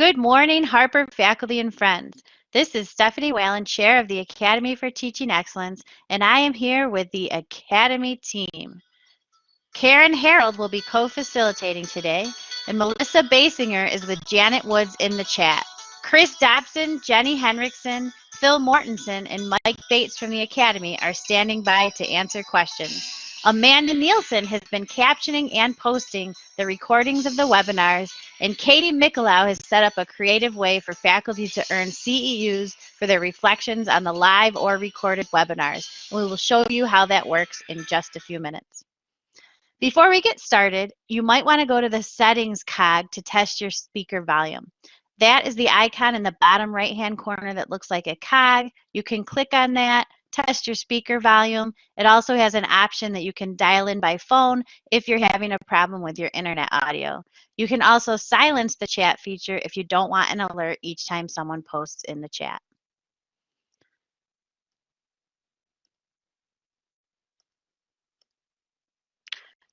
Good morning, Harper faculty and friends. This is Stephanie Whalen, Chair of the Academy for Teaching Excellence, and I am here with the Academy team. Karen Harold will be co-facilitating today, and Melissa Basinger is with Janet Woods in the chat. Chris Dobson, Jenny Henriksen, Phil Mortensen, and Mike Bates from the Academy are standing by to answer questions. Amanda Nielsen has been captioning and posting the recordings of the webinars, and Katie Mikulau has set up a creative way for faculty to earn CEUs for their reflections on the live or recorded webinars. We will show you how that works in just a few minutes. Before we get started, you might want to go to the settings cog to test your speaker volume. That is the icon in the bottom right hand corner that looks like a cog. You can click on that test your speaker volume. It also has an option that you can dial in by phone if you're having a problem with your internet audio. You can also silence the chat feature if you don't want an alert each time someone posts in the chat.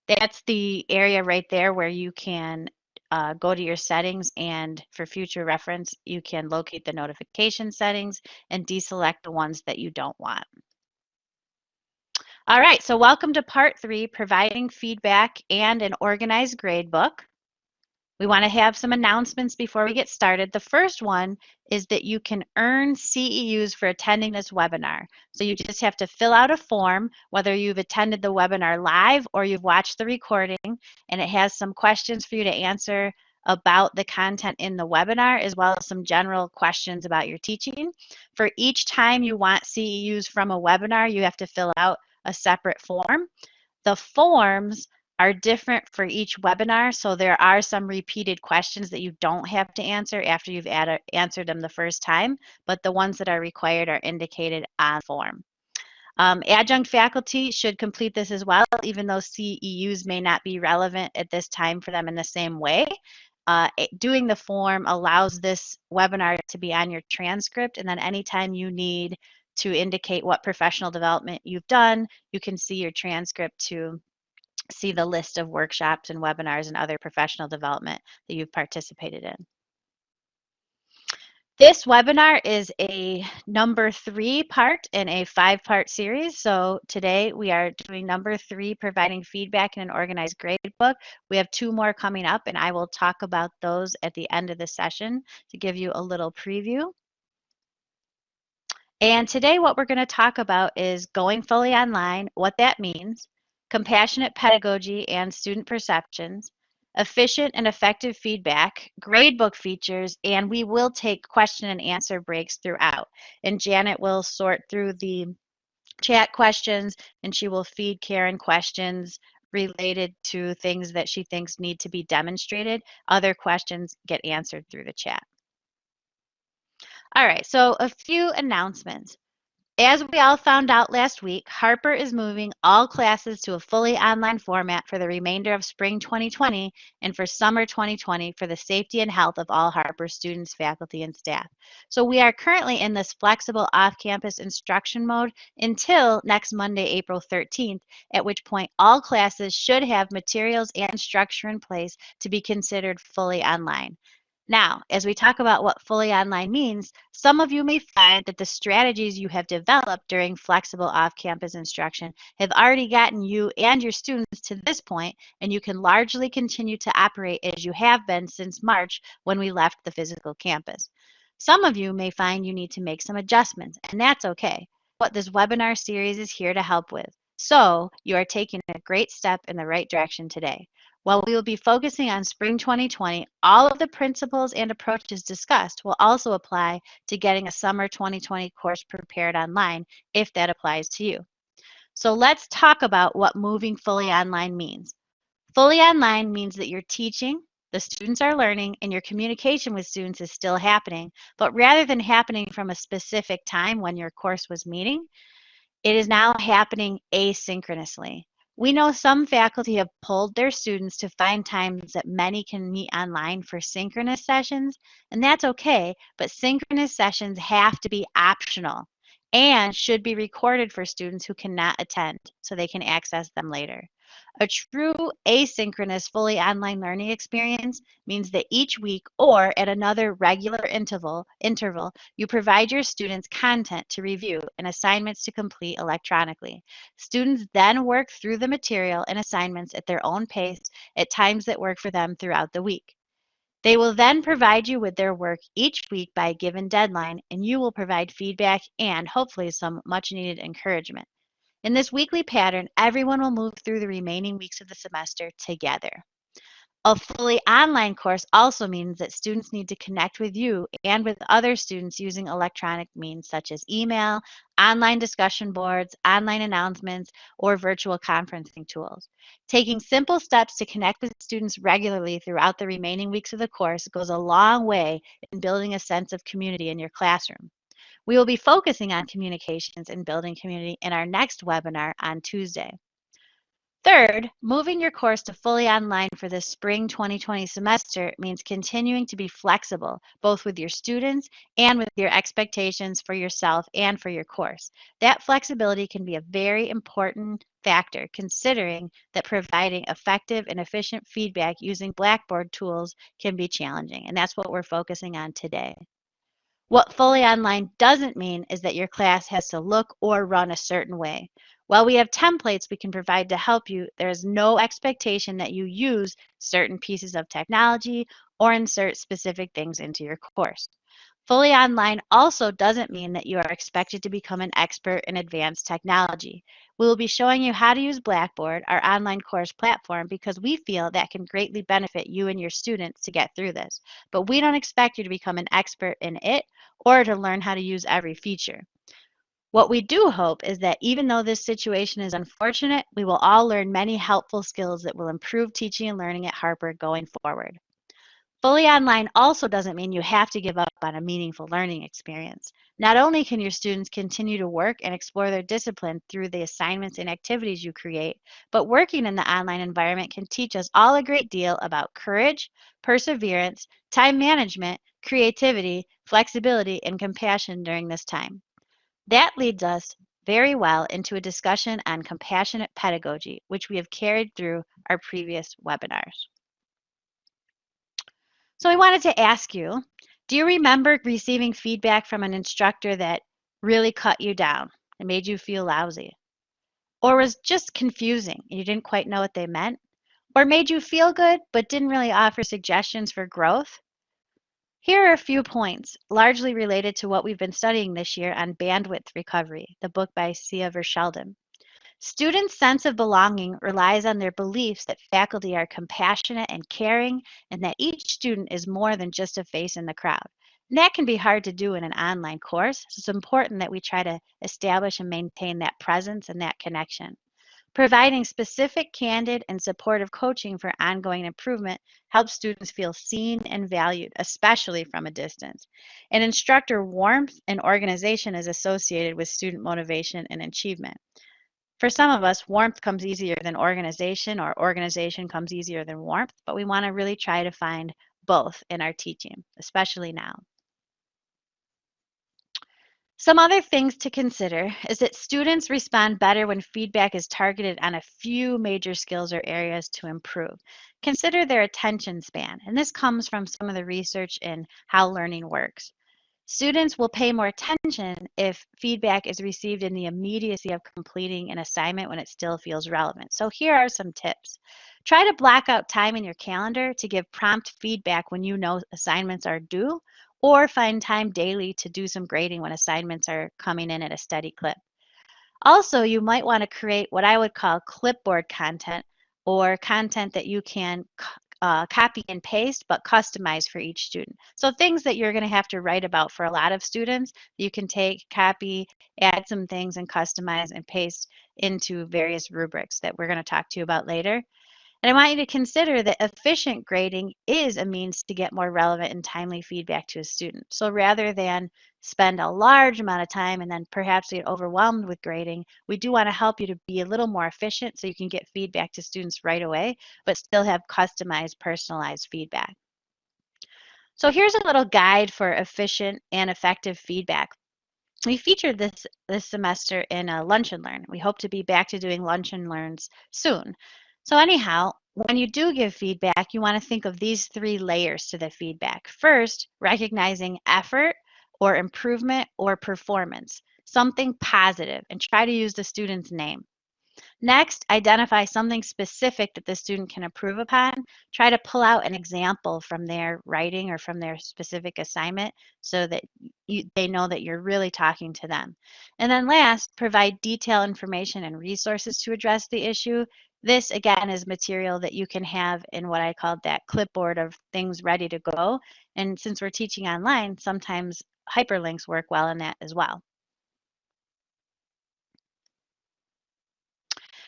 That's the area right there where you can uh, go to your settings and for future reference, you can locate the notification settings and deselect the ones that you don't want. All right, so welcome to part three, providing feedback and an organized gradebook. We want to have some announcements before we get started. The first one is that you can earn CEUs for attending this webinar. So you just have to fill out a form, whether you've attended the webinar live or you've watched the recording, and it has some questions for you to answer about the content in the webinar, as well as some general questions about your teaching. For each time you want CEUs from a webinar, you have to fill out a separate form. The forms are different for each webinar. So there are some repeated questions that you don't have to answer after you've answered them the first time, but the ones that are required are indicated on form. Um, adjunct faculty should complete this as well, even though CEUs may not be relevant at this time for them in the same way. Uh, doing the form allows this webinar to be on your transcript, and then anytime you need to indicate what professional development you've done, you can see your transcript to see the list of workshops and webinars and other professional development that you've participated in. This webinar is a number three part in a five part series. So today we are doing number three, providing feedback in an organized gradebook. We have two more coming up and I will talk about those at the end of the session to give you a little preview. And today what we're going to talk about is going fully online, what that means, compassionate pedagogy and student perceptions, efficient and effective feedback, gradebook features, and we will take question and answer breaks throughout. And Janet will sort through the chat questions and she will feed Karen questions related to things that she thinks need to be demonstrated. Other questions get answered through the chat. All right, so a few announcements. As we all found out last week, Harper is moving all classes to a fully online format for the remainder of spring 2020 and for summer 2020 for the safety and health of all Harper students, faculty, and staff. So we are currently in this flexible off-campus instruction mode until next Monday, April 13th, at which point all classes should have materials and structure in place to be considered fully online. Now, as we talk about what fully online means, some of you may find that the strategies you have developed during flexible off-campus instruction have already gotten you and your students to this point, and you can largely continue to operate as you have been since March when we left the physical campus. Some of you may find you need to make some adjustments, and that's okay. What this webinar series is here to help with. So you are taking a great step in the right direction today. While we will be focusing on spring 2020, all of the principles and approaches discussed will also apply to getting a summer 2020 course prepared online if that applies to you. So let's talk about what moving fully online means. Fully online means that you're teaching, the students are learning, and your communication with students is still happening. But rather than happening from a specific time when your course was meeting, it is now happening asynchronously. We know some faculty have pulled their students to find times that many can meet online for synchronous sessions, and that's okay, but synchronous sessions have to be optional and should be recorded for students who cannot attend so they can access them later. A true asynchronous, fully online learning experience means that each week or at another regular interval, interval, you provide your students content to review and assignments to complete electronically. Students then work through the material and assignments at their own pace at times that work for them throughout the week. They will then provide you with their work each week by a given deadline, and you will provide feedback and hopefully some much needed encouragement. In this weekly pattern, everyone will move through the remaining weeks of the semester together. A fully online course also means that students need to connect with you and with other students using electronic means such as email, online discussion boards, online announcements, or virtual conferencing tools. Taking simple steps to connect with students regularly throughout the remaining weeks of the course goes a long way in building a sense of community in your classroom. We will be focusing on communications and building community in our next webinar on Tuesday. Third, moving your course to fully online for the spring 2020 semester means continuing to be flexible, both with your students and with your expectations for yourself and for your course. That flexibility can be a very important factor considering that providing effective and efficient feedback using Blackboard tools can be challenging, and that's what we're focusing on today. What fully online doesn't mean is that your class has to look or run a certain way. While we have templates we can provide to help you, there is no expectation that you use certain pieces of technology or insert specific things into your course. Fully online also doesn't mean that you are expected to become an expert in advanced technology. We will be showing you how to use Blackboard, our online course platform, because we feel that can greatly benefit you and your students to get through this. But we don't expect you to become an expert in it or to learn how to use every feature. What we do hope is that even though this situation is unfortunate, we will all learn many helpful skills that will improve teaching and learning at Harper going forward. Fully online also doesn't mean you have to give up on a meaningful learning experience. Not only can your students continue to work and explore their discipline through the assignments and activities you create, but working in the online environment can teach us all a great deal about courage, perseverance, time management, creativity, flexibility, and compassion during this time. That leads us very well into a discussion on compassionate pedagogy, which we have carried through our previous webinars. So I wanted to ask you, do you remember receiving feedback from an instructor that really cut you down and made you feel lousy? Or was just confusing and you didn't quite know what they meant? Or made you feel good but didn't really offer suggestions for growth? Here are a few points, largely related to what we've been studying this year on bandwidth recovery, the book by Cia Verschelden. Students' sense of belonging relies on their beliefs that faculty are compassionate and caring, and that each student is more than just a face in the crowd. And that can be hard to do in an online course, so it's important that we try to establish and maintain that presence and that connection. Providing specific, candid, and supportive coaching for ongoing improvement helps students feel seen and valued, especially from a distance. An instructor warmth and organization is associated with student motivation and achievement. For some of us, warmth comes easier than organization, or organization comes easier than warmth, but we want to really try to find both in our teaching, especially now. Some other things to consider is that students respond better when feedback is targeted on a few major skills or areas to improve. Consider their attention span, and this comes from some of the research in how learning works. Students will pay more attention if feedback is received in the immediacy of completing an assignment when it still feels relevant. So here are some tips. Try to block out time in your calendar to give prompt feedback when you know assignments are due, or find time daily to do some grading when assignments are coming in at a steady clip. Also, you might want to create what I would call clipboard content or content that you can uh, copy and paste, but customize for each student. So things that you're going to have to write about for a lot of students, you can take, copy, add some things and customize and paste into various rubrics that we're going to talk to you about later. And I want you to consider that efficient grading is a means to get more relevant and timely feedback to a student. So rather than spend a large amount of time and then perhaps get overwhelmed with grading, we do want to help you to be a little more efficient so you can get feedback to students right away, but still have customized, personalized feedback. So here's a little guide for efficient and effective feedback. We featured this this semester in a lunch and learn. We hope to be back to doing lunch and learns soon. So anyhow, when you do give feedback, you want to think of these three layers to the feedback. First, recognizing effort or improvement or performance, something positive, and try to use the student's name. Next, identify something specific that the student can improve upon. Try to pull out an example from their writing or from their specific assignment so that you, they know that you're really talking to them. And then last, provide detailed information and resources to address the issue. This again is material that you can have in what I called that clipboard of things ready to go. And since we're teaching online, sometimes hyperlinks work well in that as well.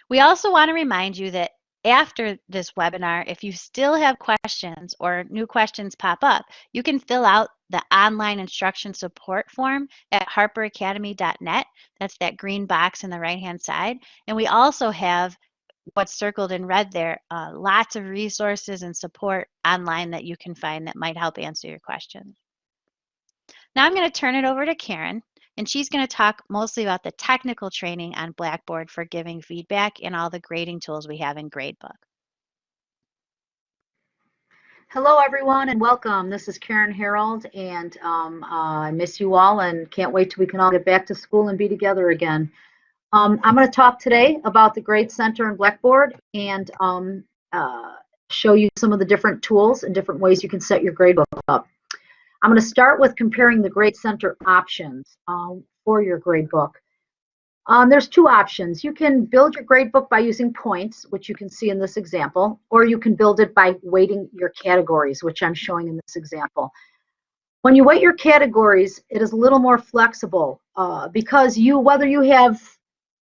We also want to remind you that after this webinar, if you still have questions or new questions pop up, you can fill out the online instruction support form at harperacademy.net. That's that green box in the right-hand side. And we also have what's circled in red there, uh, lots of resources and support online that you can find that might help answer your questions. Now I'm going to turn it over to Karen and she's going to talk mostly about the technical training on Blackboard for giving feedback and all the grading tools we have in Gradebook. Hello, everyone, and welcome. This is Karen Harold, and um, uh, I miss you all and can't wait till we can all get back to school and be together again. Um, I'm going to talk today about the Grade Center and Blackboard and um, uh, show you some of the different tools and different ways you can set your gradebook up. I'm going to start with comparing the Grade Center options um, for your gradebook. Um, there's two options. You can build your gradebook by using points, which you can see in this example, or you can build it by weighting your categories, which I'm showing in this example. When you weight your categories, it is a little more flexible uh, because you, whether you have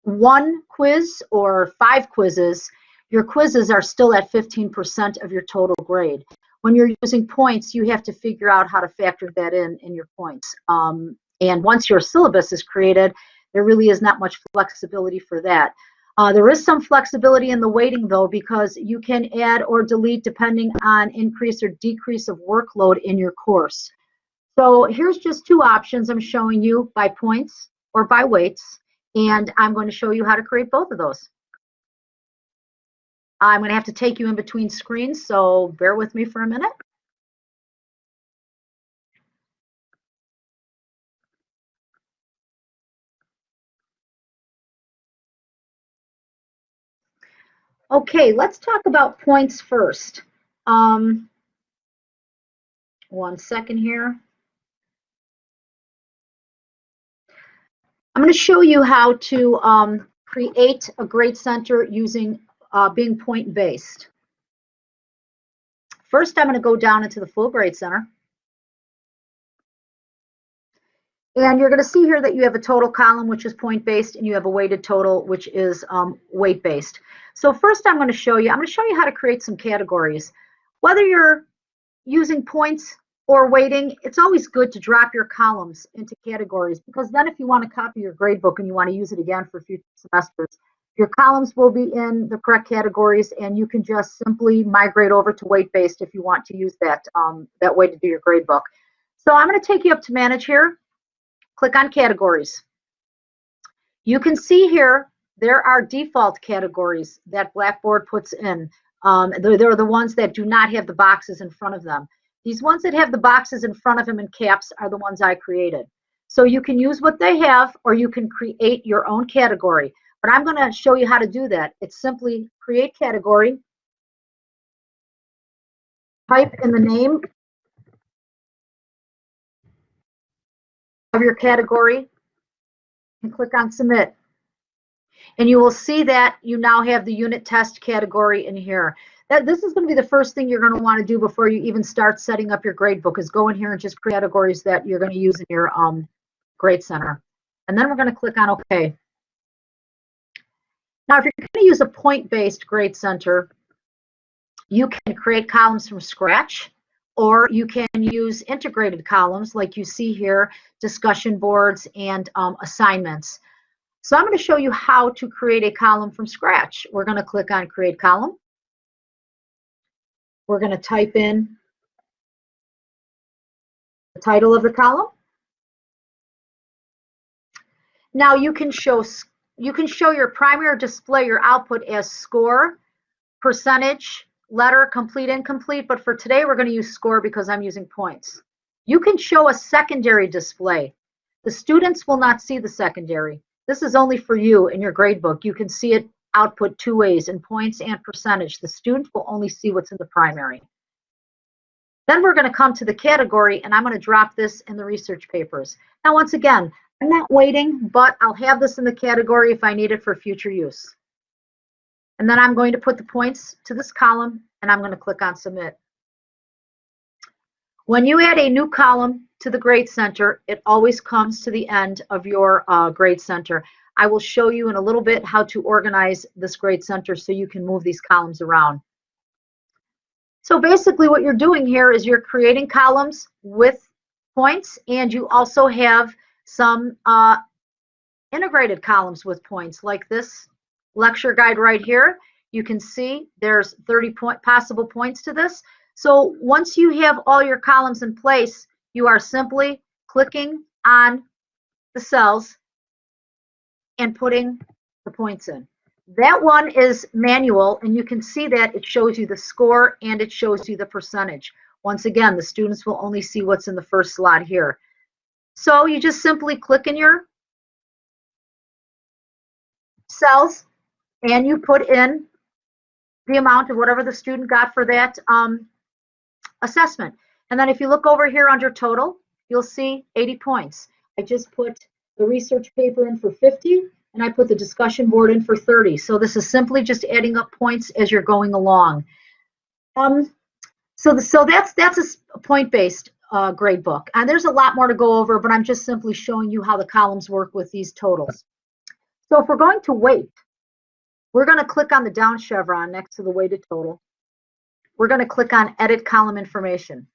one quiz or five quizzes, your quizzes are still at 15% of your total grade when you're using points, you have to figure out how to factor that in in your points. Um, and once your syllabus is created, there really is not much flexibility for that. Uh, there is some flexibility in the weighting though, because you can add or delete depending on increase or decrease of workload in your course. So here's just two options I'm showing you by points or by weights, and I'm going to show you how to create both of those. I'm going to have to take you in between screens, so bear with me for a minute. Okay, let's talk about points first. Um, one second here. I'm going to show you how to um, create a grade center using uh, being point based. First, I'm going to go down into the full grade center. And you're going to see here that you have a total column, which is point based, and you have a weighted total, which is um, weight based. So first I'm going to show you, I'm going to show you how to create some categories. Whether you're using points or weighting, it's always good to drop your columns into categories because then if you want to copy your gradebook and you want to use it again for future semesters, your columns will be in the correct categories and you can just simply migrate over to weight-based if you want to use that, um, that way to do your gradebook. So I'm going to take you up to manage here. Click on categories. You can see here there are default categories that Blackboard puts in. Um, they're, they're the ones that do not have the boxes in front of them. These ones that have the boxes in front of them in caps are the ones I created. So you can use what they have or you can create your own category. But I'm going to show you how to do that. It's simply create category, type in the name of your category, and click on submit. And you will see that you now have the unit test category in here. That, this is going to be the first thing you're going to want to do before you even start setting up your grade book is go in here and just create categories that you're going to use in your um, grade center. And then we're going to click on OK. Now, if you're going to use a point-based grade center, you can create columns from scratch, or you can use integrated columns like you see here, discussion boards and um, assignments. So I'm going to show you how to create a column from scratch. We're going to click on Create Column. We're going to type in the title of the column. Now you can show you can show your primary display your output as score, percentage, letter, complete, incomplete, but for today we're going to use score because I'm using points. You can show a secondary display. The students will not see the secondary. This is only for you in your grade book. You can see it output two ways, in points and percentage. The student will only see what's in the primary. Then we're going to come to the category, and I'm going to drop this in the research papers. Now, once again, I'm not weighting, but I'll have this in the category if I need it for future use. And then I'm going to put the points to this column, and I'm going to click on Submit. When you add a new column to the Grade Center, it always comes to the end of your uh, Grade Center. I will show you in a little bit how to organize this Grade Center so you can move these columns around. So basically what you're doing here is you're creating columns with points and you also have some uh, integrated columns with points like this lecture guide right here. You can see there's 30 point possible points to this. So once you have all your columns in place, you are simply clicking on the cells and putting the points in. That one is manual, and you can see that it shows you the score and it shows you the percentage. Once again, the students will only see what's in the first slot here. So you just simply click in your cells and you put in the amount of whatever the student got for that um, assessment. And then if you look over here under total, you'll see 80 points. I just put the research paper in for 50 and I put the discussion board in for 30. So this is simply just adding up points as you're going along. Um, so, the, so that's that's a point-based uh, grade book. And there's a lot more to go over, but I'm just simply showing you how the columns work with these totals. So if we're going to weight, we're going to click on the down chevron next to the weighted total. We're going to click on Edit Column Information.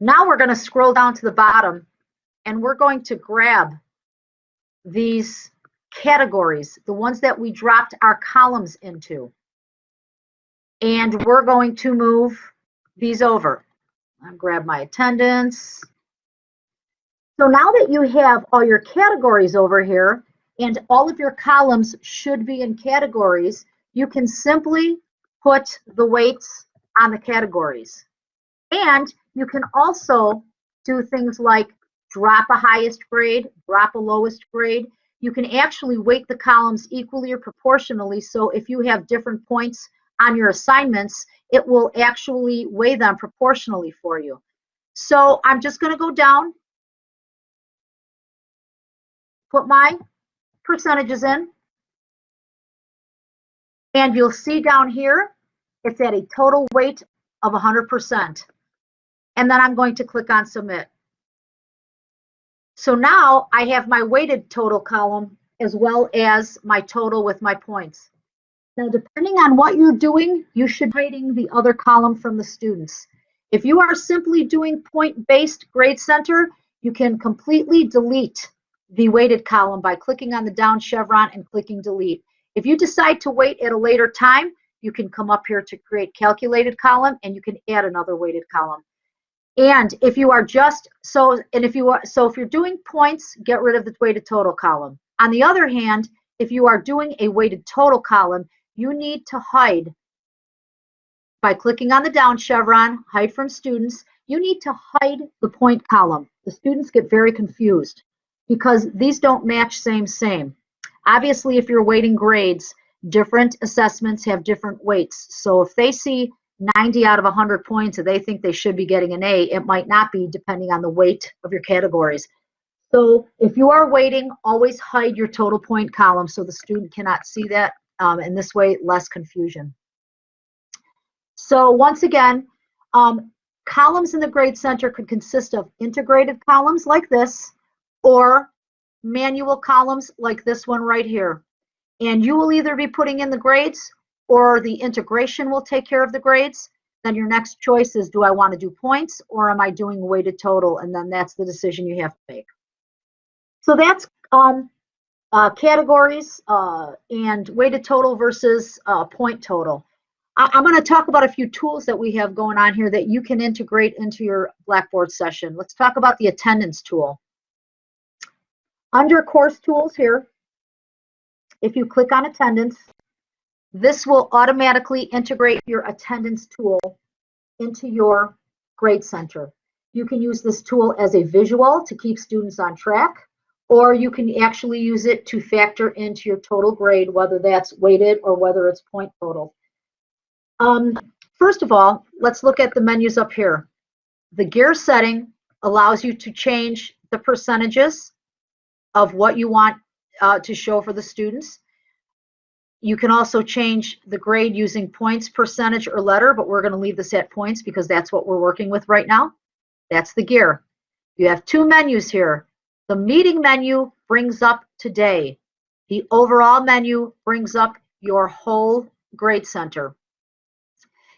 Now we're going to scroll down to the bottom and we're going to grab these categories, the ones that we dropped our columns into. And we're going to move these over. I'll grab my attendance. So now that you have all your categories over here and all of your columns should be in categories, you can simply put the weights on the categories. And you can also do things like drop a highest grade, drop a lowest grade. You can actually weight the columns equally or proportionally. So if you have different points on your assignments, it will actually weigh them proportionally for you. So I'm just going to go down, put my percentages in, and you'll see down here, it's at a total weight of 100%. And then I'm going to click on submit. So now I have my weighted total column as well as my total with my points. Now, depending on what you're doing, you should be rating the other column from the students. If you are simply doing point-based grade center, you can completely delete the weighted column by clicking on the down chevron and clicking delete. If you decide to weight at a later time, you can come up here to create calculated column and you can add another weighted column. And if you are just so, and if you are so, if you're doing points, get rid of the weighted total column. On the other hand, if you are doing a weighted total column, you need to hide by clicking on the down chevron, hide from students. You need to hide the point column. The students get very confused because these don't match same, same. Obviously, if you're weighting grades, different assessments have different weights. So if they see 90 out of 100 points and they think they should be getting an A, it might not be depending on the weight of your categories. So if you are weighting, always hide your total point column so the student cannot see that. Um, and this way, less confusion. So once again, um, columns in the grade center could consist of integrated columns like this or manual columns like this one right here. And you will either be putting in the grades or the integration will take care of the grades, then your next choice is do I want to do points or am I doing weighted total? And then that's the decision you have to make. So that's um, uh, categories uh, and weighted total versus uh, point total. I I'm going to talk about a few tools that we have going on here that you can integrate into your Blackboard session. Let's talk about the attendance tool. Under course tools here, if you click on attendance, This will automatically integrate your attendance tool into your grade center. You can use this tool as a visual to keep students on track, or you can actually use it to factor into your total grade, whether that's weighted or whether it's point total. Um, first of all, let's look at the menus up here. The gear setting allows you to change the percentages of what you want uh, to show for the students. You can also change the grade using points, percentage, or letter, but we're going to leave this at points because that's what we're working with right now. That's the gear. You have two menus here. The meeting menu brings up today. The overall menu brings up your whole grade center.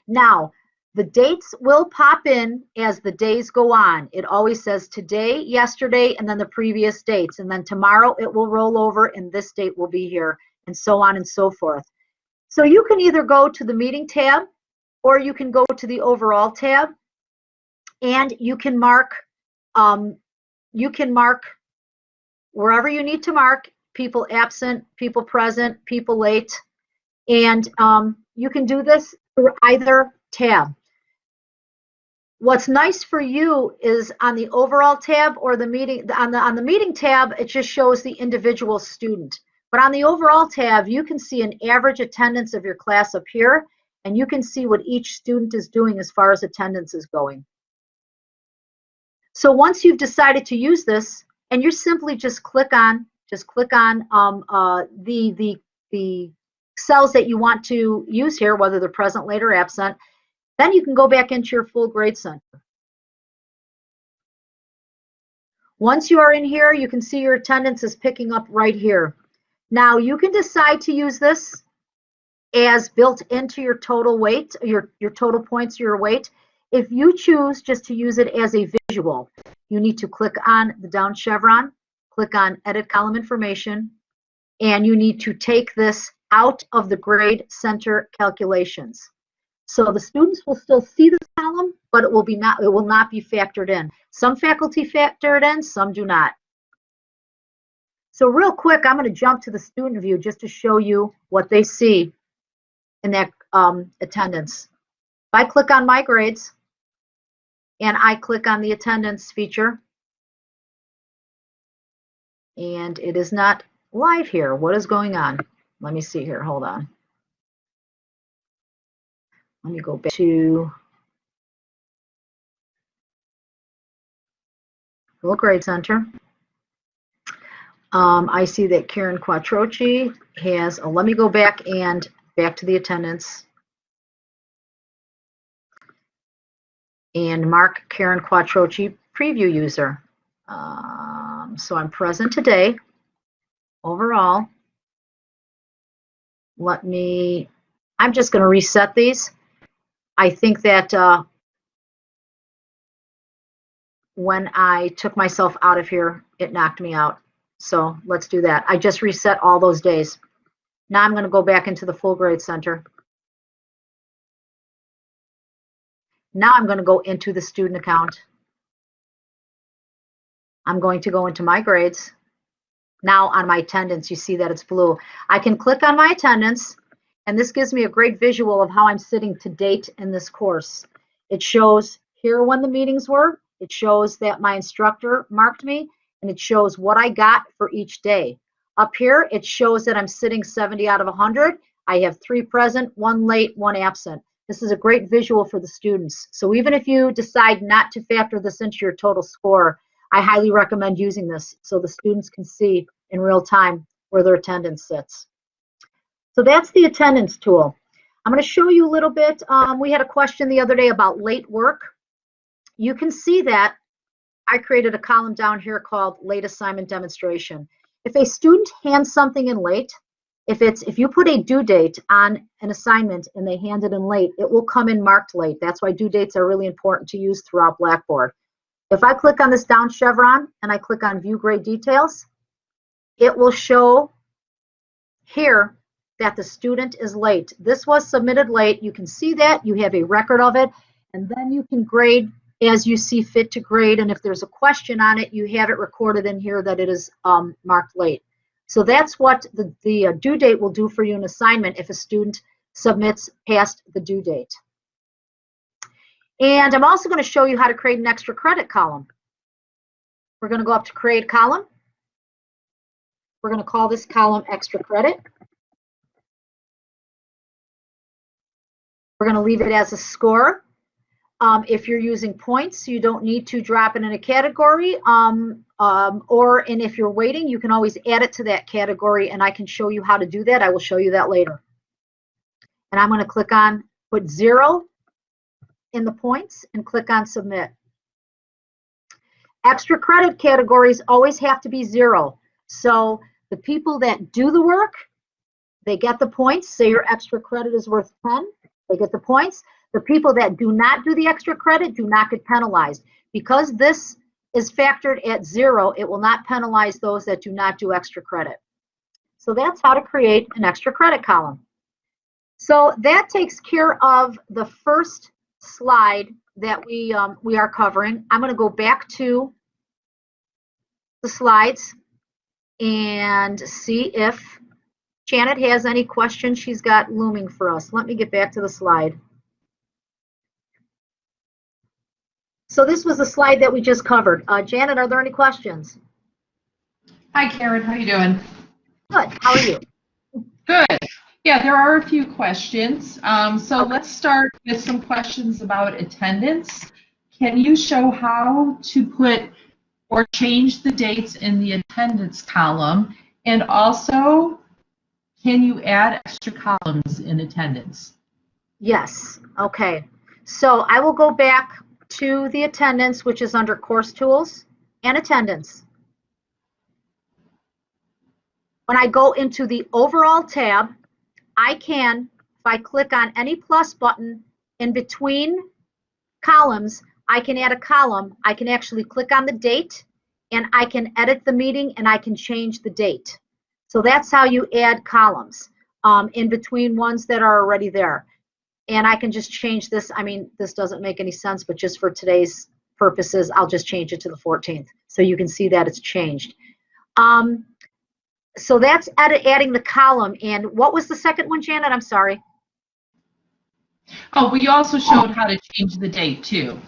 Now, the dates will pop in as the days go on. It always says today, yesterday, and then the previous dates. And then tomorrow it will roll over and this date will be here and so on and so forth. So you can either go to the meeting tab or you can go to the overall tab and you can mark um, you can mark wherever you need to mark people absent, people present, people late, and um, you can do this through either tab. What's nice for you is on the overall tab or the meeting on the on the meeting tab, it just shows the individual student. But on the overall tab, you can see an average attendance of your class up here, and you can see what each student is doing as far as attendance is going. So once you've decided to use this, and you simply just click on, just click on um, uh, the, the, the cells that you want to use here, whether they're present, late, or absent, then you can go back into your full grade center. Once you are in here, you can see your attendance is picking up right here. Now you can decide to use this as built into your total weight, your, your total points, your weight. If you choose just to use it as a visual, you need to click on the down chevron, click on edit column information, and you need to take this out of the grade center calculations. So the students will still see this column, but it will be not it will not be factored in. Some faculty factor it in, some do not. So real quick, I'm going to jump to the student view just to show you what they see in that um, attendance. If I click on my grades and I click on the attendance feature, and it is not live here. What is going on? Let me see here. Hold on. Let me go back to Full Grade Center. Um, I see that Karen Quattrochi has, a, let me go back and back to the attendance. And mark Karen Quattrochi preview user. Um, so I'm present today. Overall, let me, I'm just going to reset these. I think that uh, when I took myself out of here, it knocked me out. So let's do that. I just reset all those days. Now I'm going to go back into the full grade center. Now I'm going to go into the student account. I'm going to go into my grades. Now on my attendance, you see that it's blue. I can click on my attendance, and this gives me a great visual of how I'm sitting to date in this course. It shows here when the meetings were. It shows that my instructor marked me, and it shows what I got for each day. Up here, it shows that I'm sitting 70 out of 100. I have three present, one late, one absent. This is a great visual for the students. So even if you decide not to factor this into your total score, I highly recommend using this so the students can see in real time where their attendance sits. So that's the attendance tool. I'm going to show you a little bit. Um, we had a question the other day about late work. You can see that I created a column down here called late assignment demonstration. If a student hands something in late, if it's if you put a due date on an assignment and they hand it in late, it will come in marked late. That's why due dates are really important to use throughout Blackboard. If I click on this down chevron and I click on view grade details, it will show here that the student is late. This was submitted late. You can see that. You have a record of it. And then you can grade as you see fit to grade. And if there's a question on it, you have it recorded in here that it is um, marked late. So that's what the, the uh, due date will do for you in assignment if a student submits past the due date. And I'm also going to show you how to create an extra credit column. We're going to go up to create column. We're going to call this column extra credit. We're going to leave it as a score. Um, if you're using points, you don't need to drop it in a category. Um, um, or, and if you're weighting, you can always add it to that category and I can show you how to do that. I will show you that later. And I'm going to click on put zero in the points and click on submit. Extra credit categories always have to be zero. So the people that do the work, they get the points. Say your extra credit is worth 10, they get the points. The people that do not do the extra credit do not get penalized. Because this is factored at zero, it will not penalize those that do not do extra credit. So that's how to create an extra credit column. So that takes care of the first slide that we, um, we are covering. I'm going to go back to the slides and see if Janet has any questions she's got looming for us. Let me get back to the slide. So this was the slide that we just covered. Uh, Janet, are there any questions? Hi, Karen. How are you doing? Good. How are you? Good. Yeah, there are a few questions. Um, so Okay. let's start with some questions about attendance. Can you show how to put or change the dates in the attendance column? And also, can you add extra columns in attendance? Yes. Okay. So I will go back to the attendance, which is under course tools and attendance. When I go into the overall tab, I can, if I click on any plus button in between columns, I can add a column. I can actually click on the date and I can edit the meeting and I can change the date. So that's how you add columns um, in between ones that are already there. And I can just change this. I mean, this doesn't make any sense, but just for today's purposes, I'll just change it to the 14th. So you can see that it's changed. Um, so that's edit, adding the column. And what was the second one, Janet? I'm sorry. Oh, we also showed how to change the date too.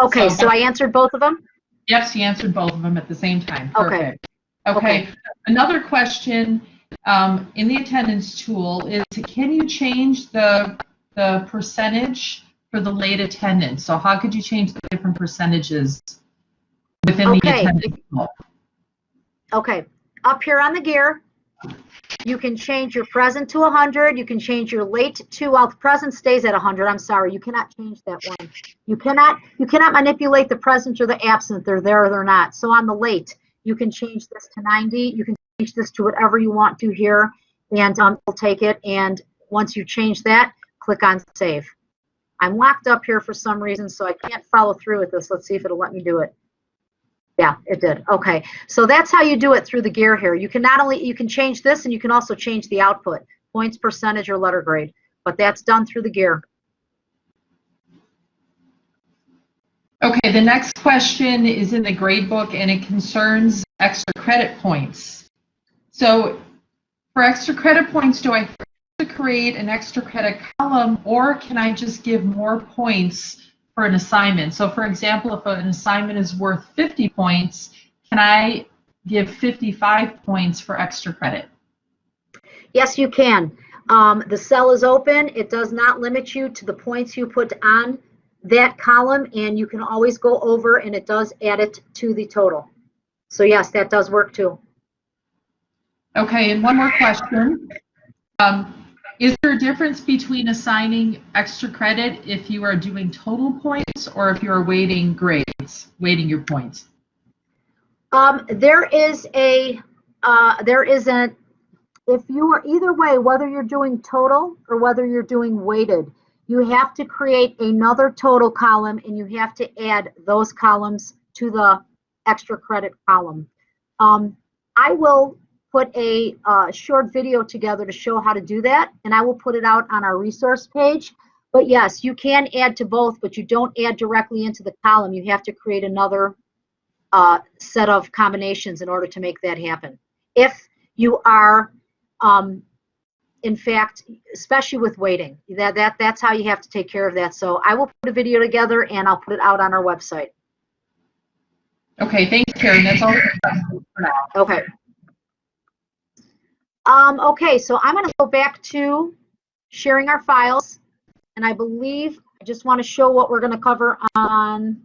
Okay, So- so I answered both of them? Yes, you answered both of them at the same time. Okay. Perfect. Okay. Another question um, in the attendance tool is, can you change the the percentage for the late attendance? So how could you change the different percentages within the attendance? Okay, up here on the gear, you can change your present to 100. You can change your late to, well, the present stays at 100. I'm sorry, you cannot change that one. You cannot, you cannot manipulate the present or the absent. They're there or they're not. So on the late, you can change this to 90. You can change this to whatever you want to here, and um, we'll take it. And once you change that, click on save. I'm locked up here for some reason, so I can't follow through with this. Let's see if it'll let me do it. Yeah, it did. Okay. So that's how you do it through the gear here. You can not only, you can change this and you can also change the output, points, percentage, or letter grade. But that's done through the gear. Okay, the next question is in the gradebook and it concerns extra credit points. So for extra credit points, do I to create an extra credit column or can I just give more points for an assignment? So for example, if an assignment is worth 50 points, can I give 55 points for extra credit? Yes, you can. Um, the cell is open. It does not limit you to the points you put on that column, and you can always go over and it does add it to the total. So yes, that does work too. Okay, and one more question. Um, is there a difference between assigning extra credit if you are doing total points or if you are weighting grades, weighting your points? Um, there is a, uh, there isn't, if you are either way, whether you're doing total or whether you're doing weighted, you have to create another total column and you have to add those columns to the extra credit column. Um, I will put a uh, short video together to show how to do that and I will put it out on our resource page. But yes, you can add to both, but you don't add directly into the column. You have to create another uh, set of combinations in order to make that happen. If you are, um, in fact, especially with weighting, that, that, that's how you have to take care of that. So I will put a video together and I'll put it out on our website. Okay, thanks, Karen. That's all for now. Okay. Um, okay, so I'm going to go back to sharing our files. And I believe, I just want to show what we're going to cover on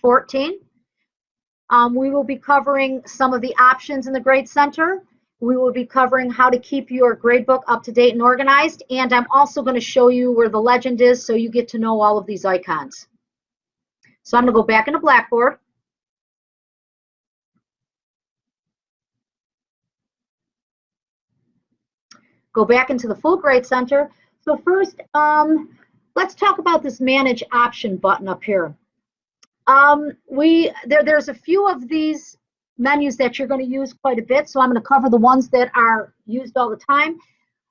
14. Um, we will be covering some of the options in the Grade Center. We will be covering how to keep your gradebook up to date and organized. And I'm also going to show you where the legend is so you get to know all of these icons. So I'm going to go back into Blackboard. Go back into the full grade center. So first, um, let's talk about this manage option button up here. Um, we there, there's a few of these menus that you're going to use quite a bit, so I'm going to cover the ones that are used all the time.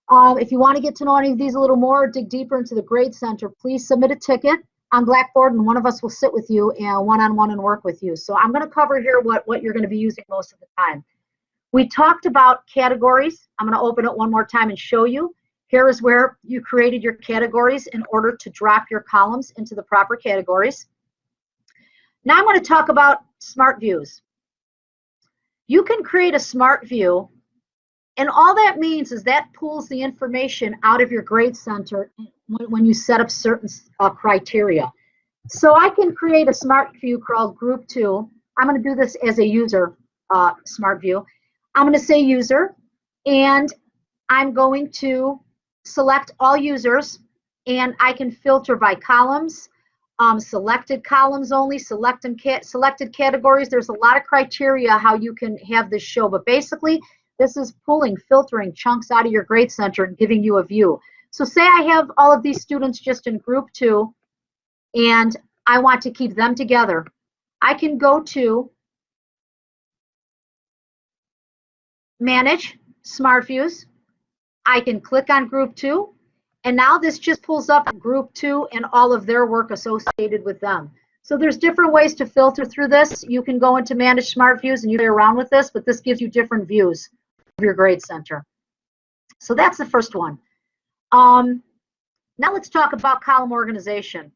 Um, if you want to get to know any of these a little more, dig deeper into the grade center, please submit a ticket on Blackboard, and one of us will sit with you and one-on-one -on -one and work with you. So I'm going to cover here what, what you're going to be using most of the time. We talked about categories. I'm going to open it one more time and show you. Here is where you created your categories in order to drop your columns into the proper categories. Now I'm going to talk about smart views. You can create a smart view and all that means is that pulls the information out of your grade center when, you set up certain uh, criteria. So I can create a smart view called group two. I'm going to do this as a user uh, smart view. I'm going to say user, and I'm going to select all users, and I can filter by columns, um, selected columns only, select cat selected categories. There's a lot of criteria how you can have this show, but basically, this is pulling, filtering chunks out of your grade center and giving you a view. So say I have all of these students just in group two, and I want to keep them together. I can go to Manage Smart Views. I can click on Group 2, and now this just pulls up Group 2 and all of their work associated with them. So there's different ways to filter through this. You can go into Manage Smart Views and you play around with this, but this gives you different views of your grade center. So that's the first one. Um, now let's talk about column organization.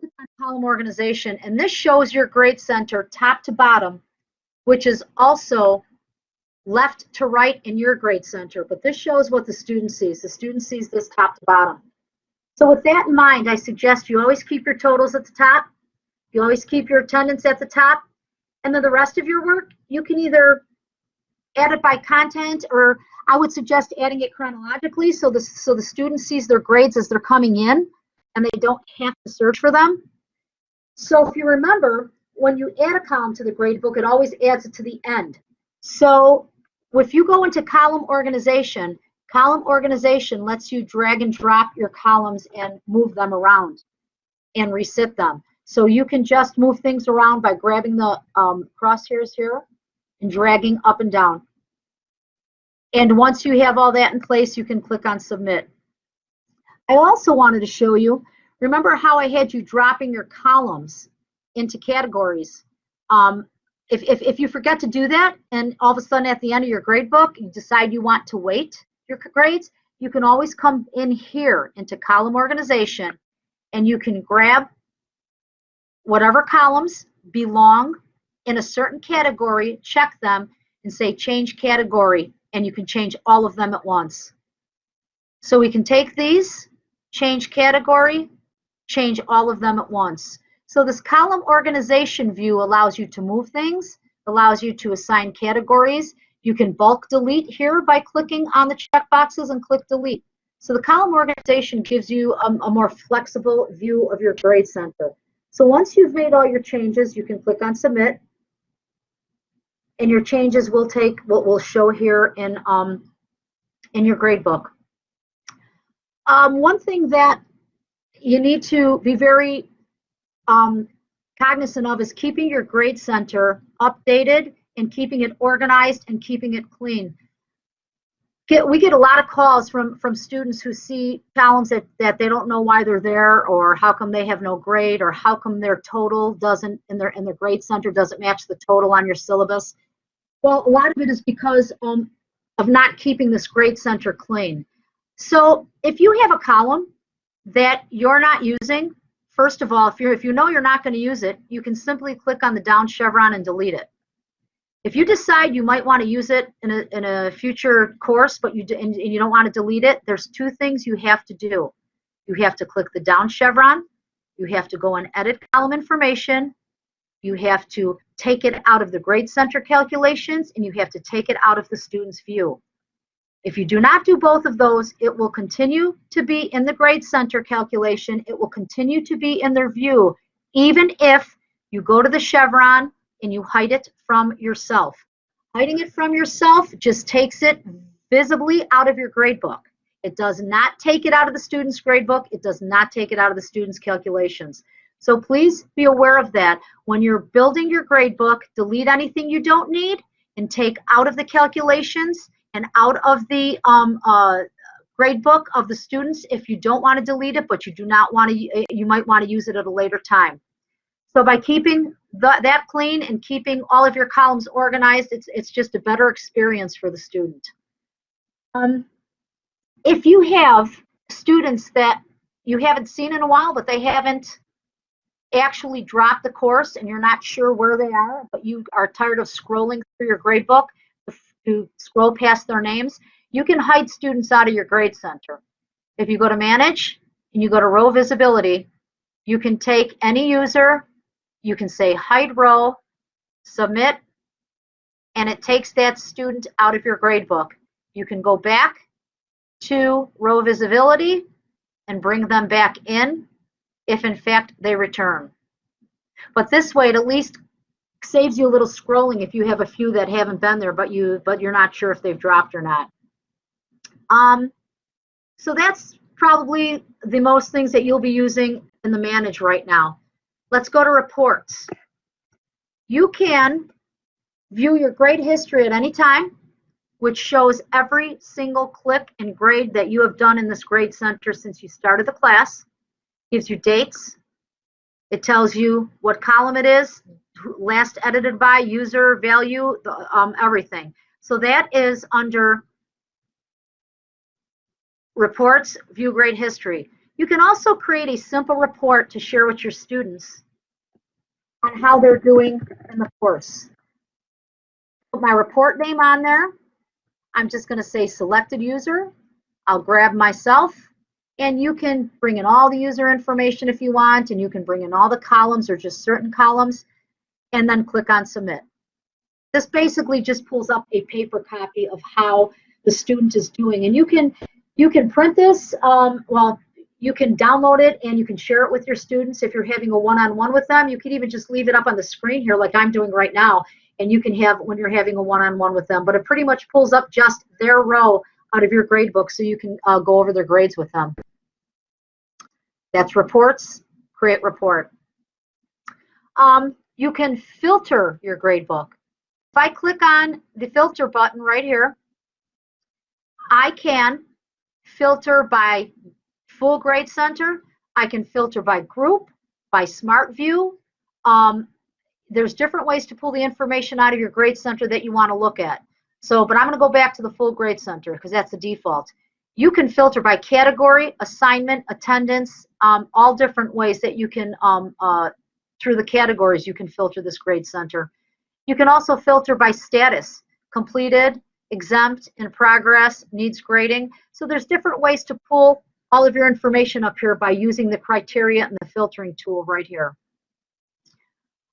Click on column organization, and this shows your grade center top to bottom, which is also left to right in your grade center, but this shows what the student sees. The student sees this top to bottom. So with that in mind, I suggest you always keep your totals at the top. You always keep your attendance at the top. And then the rest of your work, you can either add it by content or I would suggest adding it chronologically so the, so the student sees their grades as they're coming in and they don't have to search for them. So if you remember, when you add a column to the grade book, it always adds it to the end. So if you go into column organization, column organization lets you drag and drop your columns and move them around and reset them. So you can just move things around by grabbing the um, crosshairs here and dragging up and down. And once you have all that in place, you can click on submit. I also wanted to show you, remember how I had you dropping your columns into categories? Um, if, if, if you forget to do that and all of a sudden at the end of your grade book you decide you want to weight your grades, you can always come in here into column organization and you can grab whatever columns belong in a certain category, check them and say change category and you can change all of them at once. So we can take these, change category, change all of them at once. So this column organization view allows you to move things, allows you to assign categories. You can bulk delete here by clicking on the check boxes and click delete. So the column organization gives you a, a more flexible view of your grade center. So once you've made all your changes, you can click on submit and your changes will take what will show here in um, in your grade book. Um, one thing that you need to be very um, cognizant of is keeping your grade center updated and keeping it organized and keeping it clean. Get, we get a lot of calls from, from students who see columns that, that they don't know why they're there or how come they have no grade or how come their total doesn't in their in their grade center doesn't match the total on your syllabus. Well, a lot of it is because um, of not keeping this grade center clean. So if you have a column that you're not using, first of all, if you if you know you're not going to use it, you can simply click on the down chevron and delete it. If you decide you might want to use it in a, in a future course, but you and, and you don't want to delete it, there's two things you have to do. You have to click the down chevron. You have to go and edit column information. You have to take it out of the grade center calculations and you have to take it out of the student's view. If you do not do both of those, it will continue to be in the grade center calculation. It will continue to be in their view, even if you go to the chevron and you hide it from yourself. Hiding it from yourself just takes it visibly out of your grade book. It does not take it out of the student's grade book. It does not take it out of the student's calculations. So please be aware of that. When you're building your grade book, delete anything you don't need and take out of the calculations and out of the um, uh, grade book of the students if you don't want to delete it, but you do not want to, you might want to use it at a later time. So by keeping the, that clean and keeping all of your columns organized, it's, it's just a better experience for the student. Um, if you have students that you haven't seen in a while, but they haven't actually dropped the course and you're not sure where they are, but you are tired of scrolling through your grade book to scroll past their names, you can hide students out of your grade center. If you go to manage and you go to row visibility, you can take any user, you can say hide row, submit, and it takes that student out of your grade book. You can go back to row visibility and bring them back in if in fact they return. But this way it at least saves you a little scrolling if you have a few that haven't been there but you but you're not sure if they've dropped or not. Um, so that's probably the most things that you'll be using in the manage right now. Let's go to reports. You can view your grade history at any time, which shows every single click and grade that you have done in this grade center since you started the class. Gives you dates. It tells you what column it is, last edited by, user, value, um, everything. So that is under reports, view grade history. You can also create a simple report to share with your students on how they're doing in the course. Put my report name on there. I'm just going to say selected user. I'll grab myself and you can bring in all the user information if you want and you can bring in all the columns or just certain columns and then click on submit. This basically just pulls up a paper copy of how the student is doing. And you can you can print this um, well you can download it and you can share it with your students. If you're having a one-on-one -on -one with them you can even just leave it up on the screen here like I'm doing right now and you can have when you're having a one-on-one -on -one with them. But it pretty much pulls up just their row out of your grade book so you can uh, go over their grades with them. That's reports create report. Um, you can filter your gradebook. if I click on the filter button right here I can filter by full grade center. I can filter by group, by smart view. Um, there's different ways to pull the information out of your grade center that you want to look at. So, but I'm going to go back to the full grade center because that's the default. You can filter by category, assignment, attendance, um, all different ways that you can, um, uh, through the categories, you can filter this grade center. You can also filter by status, completed, exempt, in progress, needs grading. So there's different ways to pull all of your information up here by using the criteria and the filtering tool right here.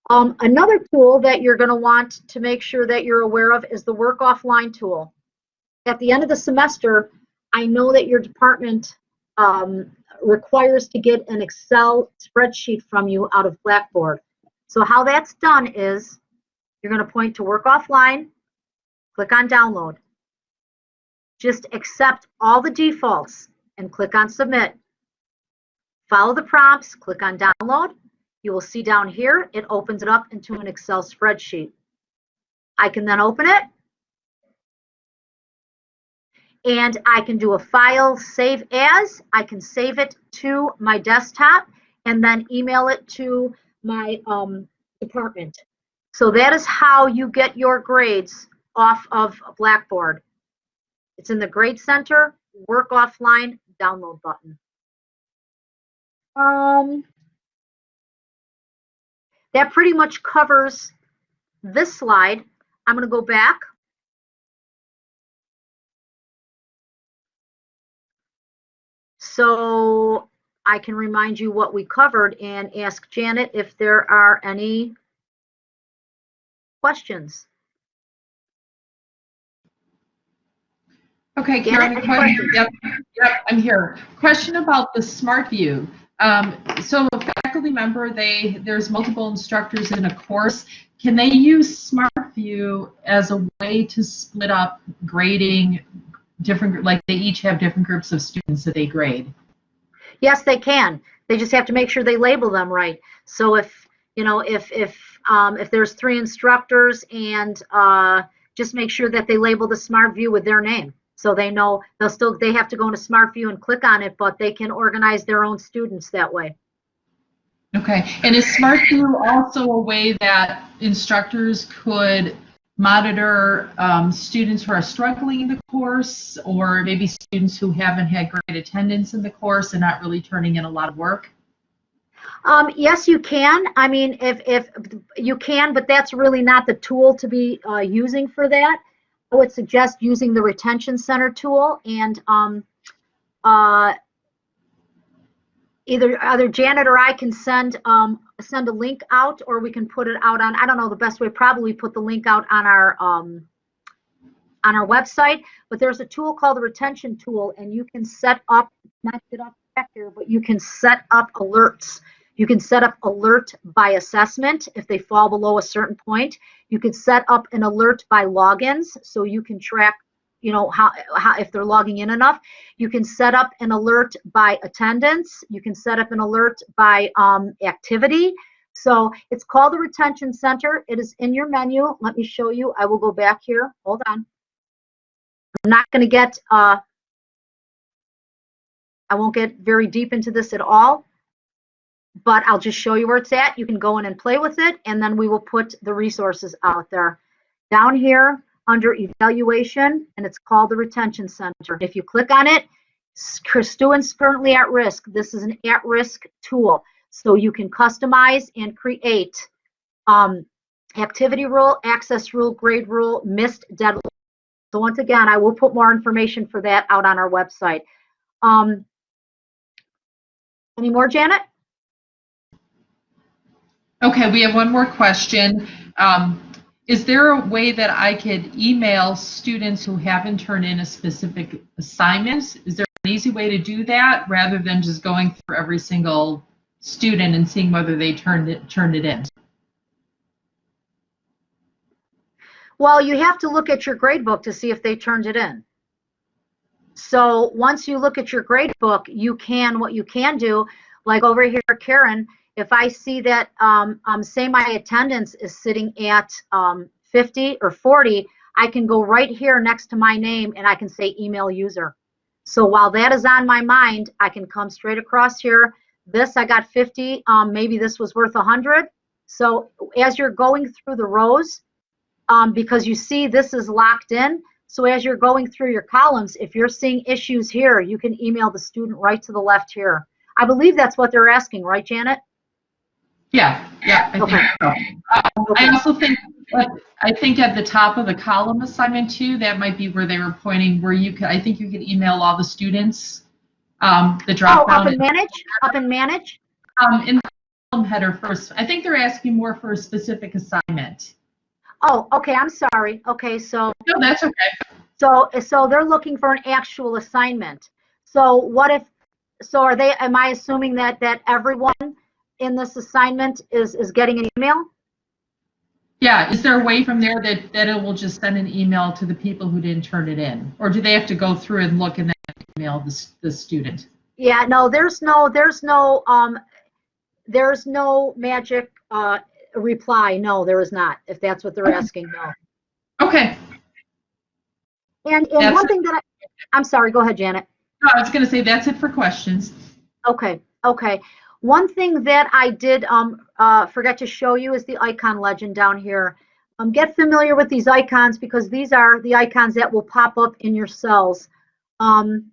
Um, another tool that you're going to want to make sure that you're aware of is the work offline tool. At the end of the semester, I know that your department um, requires to get an Excel spreadsheet from you out of Blackboard. So how that's done is you're going to point to work offline, click on download. Just accept all the defaults and click on submit. Follow the prompts, click on download. You will see down here, it opens it up into an Excel spreadsheet. I can then open it and I can do a file save as. I can save it to my desktop and then email it to my um, department. So that is how you get your grades off of Blackboard. It's in the Grade Center, Work Offline, Download button. Um, that pretty much covers this slide. I'm going to go back. So I can remind you what we covered and ask Janet if there are any questions. Okay, Karen, question. Yep, yep, I'm here. Question about the Smart View. Um, so a faculty member, they, there's multiple instructors in a course. Can they use Smart View as a way to split up grading different, like they each have different groups of students that they grade? Yes, they can. They just have to make sure they label them right. So if, you know, if, if, um, if there's three instructors and, uh, just make sure that they label the Smart View with their name. So they know, they'll still, they have to go into Smart View and click on it, but they can organize their own students that way. Okay, and is Smart View also a way that instructors could monitor um, students who are struggling in the course or maybe students who haven't had great attendance in the course and not really turning in a lot of work? Um, yes, you can. I mean, if, if you can, but that's really not the tool to be uh, using for that. I would suggest using the retention center tool and um, uh, either either Janet or I can send um, send a link out, or we can put it out on. I don't know the best way. Probably put the link out on our um, on our website. But there's a tool called the retention tool, and you can set up not get off track here, but you can set up alerts. You can set up alert by assessment if they fall below a certain point. You can set up an alert by logins, so you can track, you know, how, how if they're logging in enough. You can set up an alert by attendance. You can set up an alert by um, activity. So it's called the Retention Center. It is in your menu. Let me show you. I will go back here. Hold on. I'm not going to get, uh, I won't get very deep into this at all but I'll just show you where it's at. You can go in and play with it, and then we will put the resources out there. Down here under evaluation, and it's called the Retention Center. If you click on it, students currently at risk. This is an at-risk tool. So you can customize and create um, activity rule, access rule, grade rule, missed deadline. So once again, I will put more information for that out on our website. Um, any more, Janet? Okay, we have one more question. Um, is there a way that I could email students who haven't turned in a specific assignment? Is there an easy way to do that rather than just going through every single student and seeing whether they turned it turned it in? Well, you have to look at your grade book to see if they turned it in. So once you look at your grade book, you can, what you can do, like over here, Karen, if I see that, um, um, say my attendance is sitting at um, 50 or 40, I can go right here next to my name and I can say email user. So while that is on my mind, I can come straight across here. This I got 50, um, maybe this was worth 100. So as you're going through the rows, um, because you see this is locked in, so as you're going through your columns, if you're seeing issues here, you can email the student right to the left here. I believe that's what they're asking, right, Janet? Yeah, yeah, I Okay. think so. Um, I also think, uh, I think at the top of the column assignment too, that might be where they were pointing, where you could, I think you could email all the students, um, the Oh, drop up down. and manage, up and manage? Um, in the column header first, I think they're asking more for a specific assignment. Oh, okay, I'm sorry. Okay, so, No, that's okay. so, so they're looking for an actual assignment. So what if, so are they, am I assuming that, that everyone in this assignment is, is getting an email? Yeah, is there a way from there that, that it will just send an email to the people who didn't turn it in? Or do they have to go through and look and then email the, the student? Yeah, no, there's no, there's no, um, there's no magic, uh, reply. No, there is not, if that's what they're Okay. asking, no. Okay, And, and That's one thing that I, I'm sorry, go ahead, Janet. No, I was gonna say that's it for questions. Okay, okay. One thing that I did um, uh, forget to show you is the icon legend down here. Um, get familiar with these icons because these are the icons that will pop up in your cells. Um,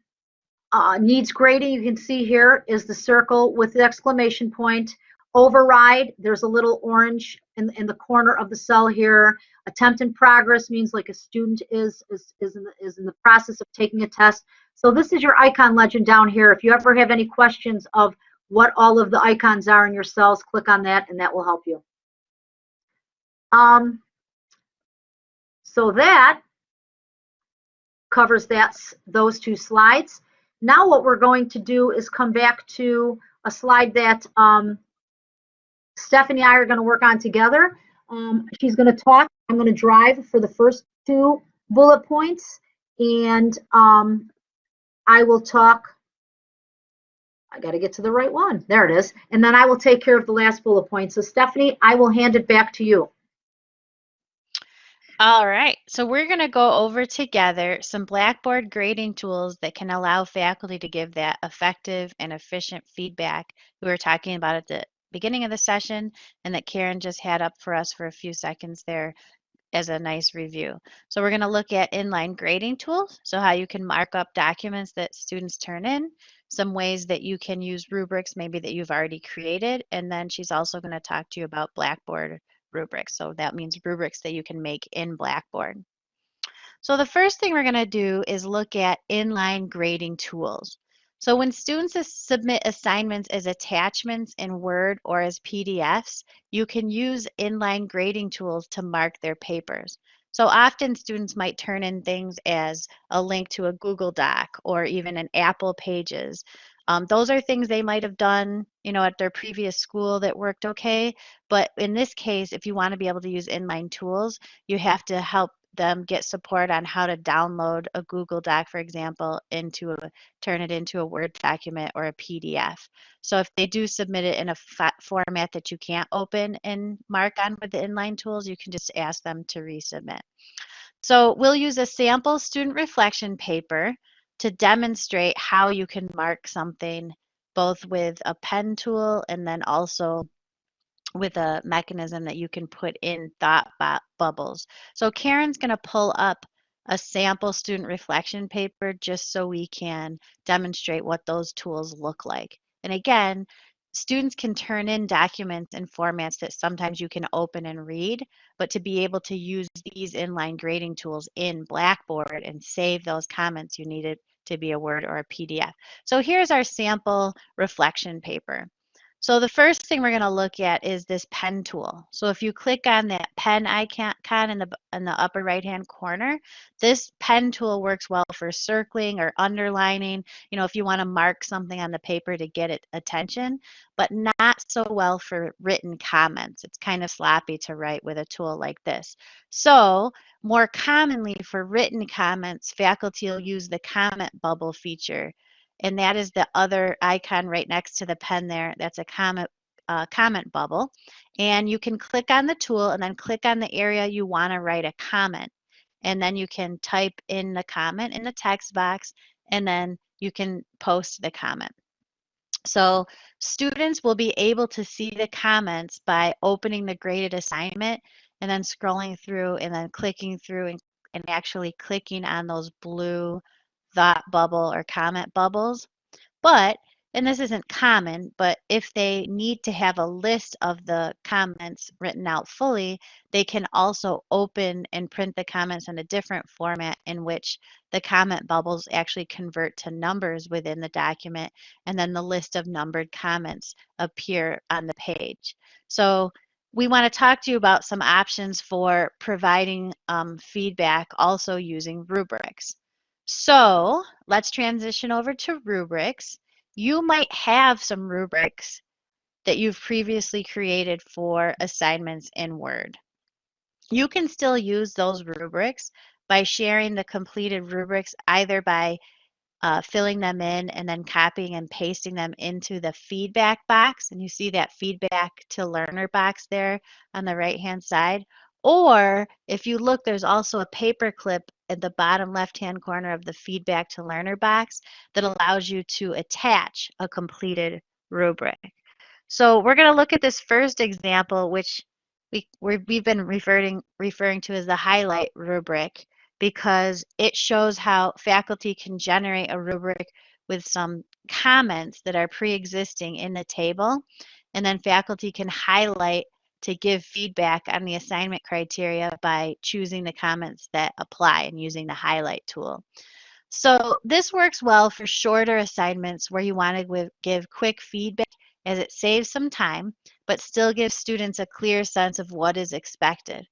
uh, needs grading, you can see here is the circle with the exclamation point. Override, there's a little orange in, in the corner of the cell here. Attempt in progress means like a student is, is, is, in the, is in the process of taking a test. So this is your icon legend down here. If you ever have any questions of what all of the icons are in your cells, click on that and that will help you. Um, so that covers that, those two slides. Now what we're going to do is come back to a slide that um, Stephanie and I are going to work on together. Um, she's going to talk. I'm going to drive for the first two bullet points, and um, I will talk. I got to get to the right one. There it is. And then I will take care of the last bullet point. So Stephanie, I will hand it back to you. All right, so we're going to go over together some Blackboard grading tools that can allow faculty to give that effective and efficient feedback we were talking about at the beginning of the session and that Karen just had up for us for a few seconds there as a nice review. So we're going to look at inline grading tools, so how you can mark up documents that students turn in, some ways that you can use rubrics maybe that you've already created, and then she's also going to talk to you about Blackboard rubrics. So that means rubrics that you can make in Blackboard. So the first thing we're going to do is look at inline grading tools. So when students submit assignments as attachments in Word or as PDFs, you can use inline grading tools to mark their papers. So often students might turn in things as a link to a Google Doc or even an Apple Pages. Um, those are things they might have done, you know, at their previous school that worked okay. But in this case, if you want to be able to use inline tools, you have to help them get support on how to download a Google Doc, for example, into a turn it into a Word document or a PDF. So if they do submit it in a format that you can't open and mark on with the inline tools, you can just ask them to resubmit. So we'll use a sample student reflection paper to demonstrate how you can mark something both with a pen tool and then also with a mechanism that you can put in thought bubbles. So Karen's going to pull up a sample student reflection paper just so we can demonstrate what those tools look like. And again, students can turn in documents in formats that sometimes you can open and read, but to be able to use these inline grading tools in Blackboard and save those comments, you need it to be a Word or a PDF. So here's our sample reflection paper. So the first thing we're going to look at is this pen tool. So if you click on that pen icon in the, in the upper right hand corner, this pen tool works well for circling or underlining, you know, if you want to mark something on the paper to get it attention, but not so well for written comments. It's kind of sloppy to write with a tool like this. So more commonly for written comments, faculty will use the comment bubble feature and that is the other icon right next to the pen there. That's a comment uh, comment bubble. And you can click on the tool and then click on the area you want to write a comment. And then you can type in the comment in the text box and then you can post the comment. So students will be able to see the comments by opening the graded assignment and then scrolling through and then clicking through and, and actually clicking on those blue thought bubble or comment bubbles. But, and this isn't common, but if they need to have a list of the comments written out fully, they can also open and print the comments in a different format in which the comment bubbles actually convert to numbers within the document, and then the list of numbered comments appear on the page. So we want to talk to you about some options for providing um, feedback also using rubrics. So let's transition over to rubrics. You might have some rubrics that you've previously created for assignments in Word. You can still use those rubrics by sharing the completed rubrics either by uh, filling them in and then copying and pasting them into the feedback box. And you see that feedback to learner box there on the right hand side. Or if you look, there's also a paper clip at the bottom left-hand corner of the feedback to learner box that allows you to attach a completed rubric. So we're going to look at this first example, which we we've been referring referring to as the highlight rubric because it shows how faculty can generate a rubric with some comments that are pre-existing in the table and then faculty can highlight to give feedback on the assignment criteria by choosing the comments that apply and using the highlight tool. So this works well for shorter assignments where you want to give quick feedback as it saves some time, but still gives students a clear sense of what is expected.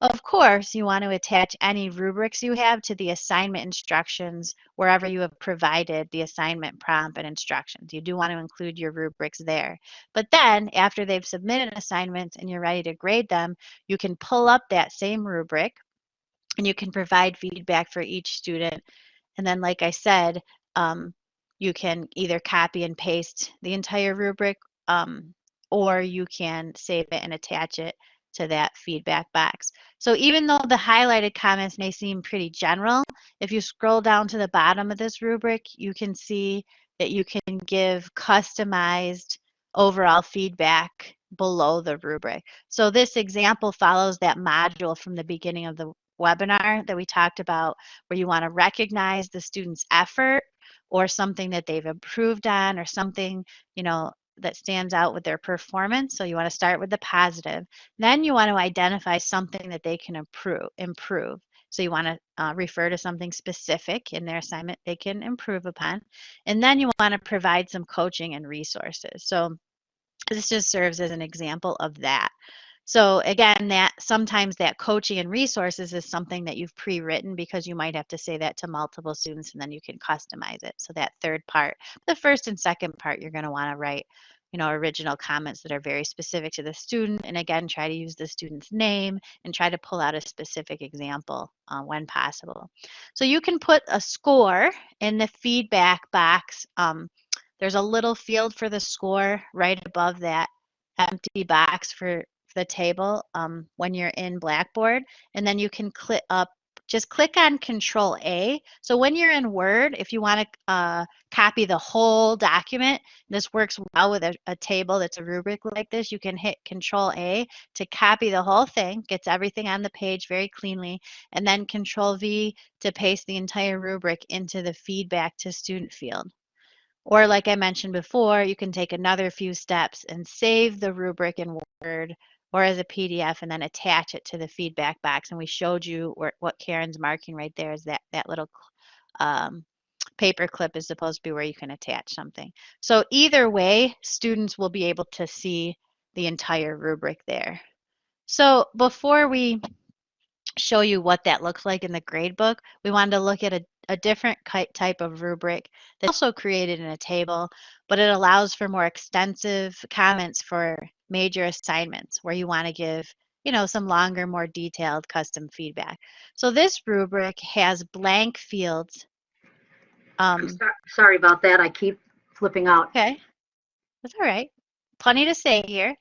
Of course, you want to attach any rubrics you have to the assignment instructions wherever you have provided the assignment prompt and instructions. You do want to include your rubrics there. But then, after they've submitted assignments and you're ready to grade them, you can pull up that same rubric and you can provide feedback for each student. And then, like I said, um, you can either copy and paste the entire rubric um, or you can save it and attach it to that feedback box. So even though the highlighted comments may seem pretty general, if you scroll down to the bottom of this rubric, you can see that you can give customized overall feedback below the rubric. So this example follows that module from the beginning of the webinar that we talked about where you want to recognize the student's effort or something that they've improved on or something, you know, that stands out with their performance. So you want to start with the positive. Then you want to identify something that they can improve. improve. So you want to uh, refer to something specific in their assignment they can improve upon. And then you want to provide some coaching and resources. So this just serves as an example of that. So again, that sometimes that coaching and resources is something that you've pre-written because you might have to say that to multiple students and then you can customize it. So that third part, the first and second part, you're going to want to write, you know, original comments that are very specific to the student. And again, try to use the student's name and try to pull out a specific example uh, when possible. So you can put a score in the feedback box. Um, there's a little field for the score right above that empty box for the table um, when you're in Blackboard, and then you can click up. Just click on Control A. So when you're in Word, if you want to uh, copy the whole document, this works well with a, a table that's a rubric like this. You can hit Control A to copy the whole thing, gets everything on the page very cleanly, and then Control V to paste the entire rubric into the feedback to student field. Or like I mentioned before, you can take another few steps and save the rubric in Word or as a PDF and then attach it to the feedback box. And we showed you where, what Karen's marking right there is that, that little um, paper clip is supposed to be where you can attach something. So either way, students will be able to see the entire rubric there. So before we show you what that looks like in the gradebook, we wanted to look at a, a different type of rubric that's also created in a table, but it allows for more extensive comments for major assignments where you want to give you know some longer more detailed custom feedback. So this rubric has blank fields. Um, so- sorry about that. I keep flipping out. okay. That's all right. Plenty to say here.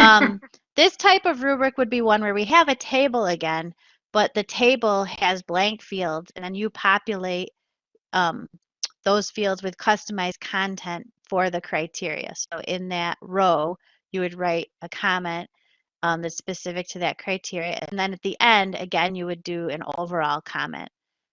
Um, this type of rubric would be one where we have a table again but the table has blank fields and then you populate um, those fields with customized content for the criteria so in that row you would write a comment um, that's specific to that criteria. And then at the end, again, you would do an overall comment.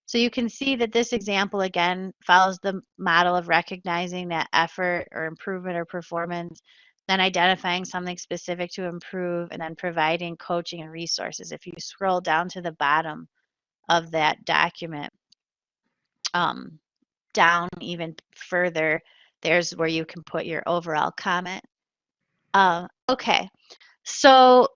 So you can see that this example, again, follows the model of recognizing that effort or improvement or performance, then identifying something specific to improve, and then providing coaching and resources. If you scroll down to the bottom of that document, um, down even further, there's where you can put your overall comment. Uh, okay, so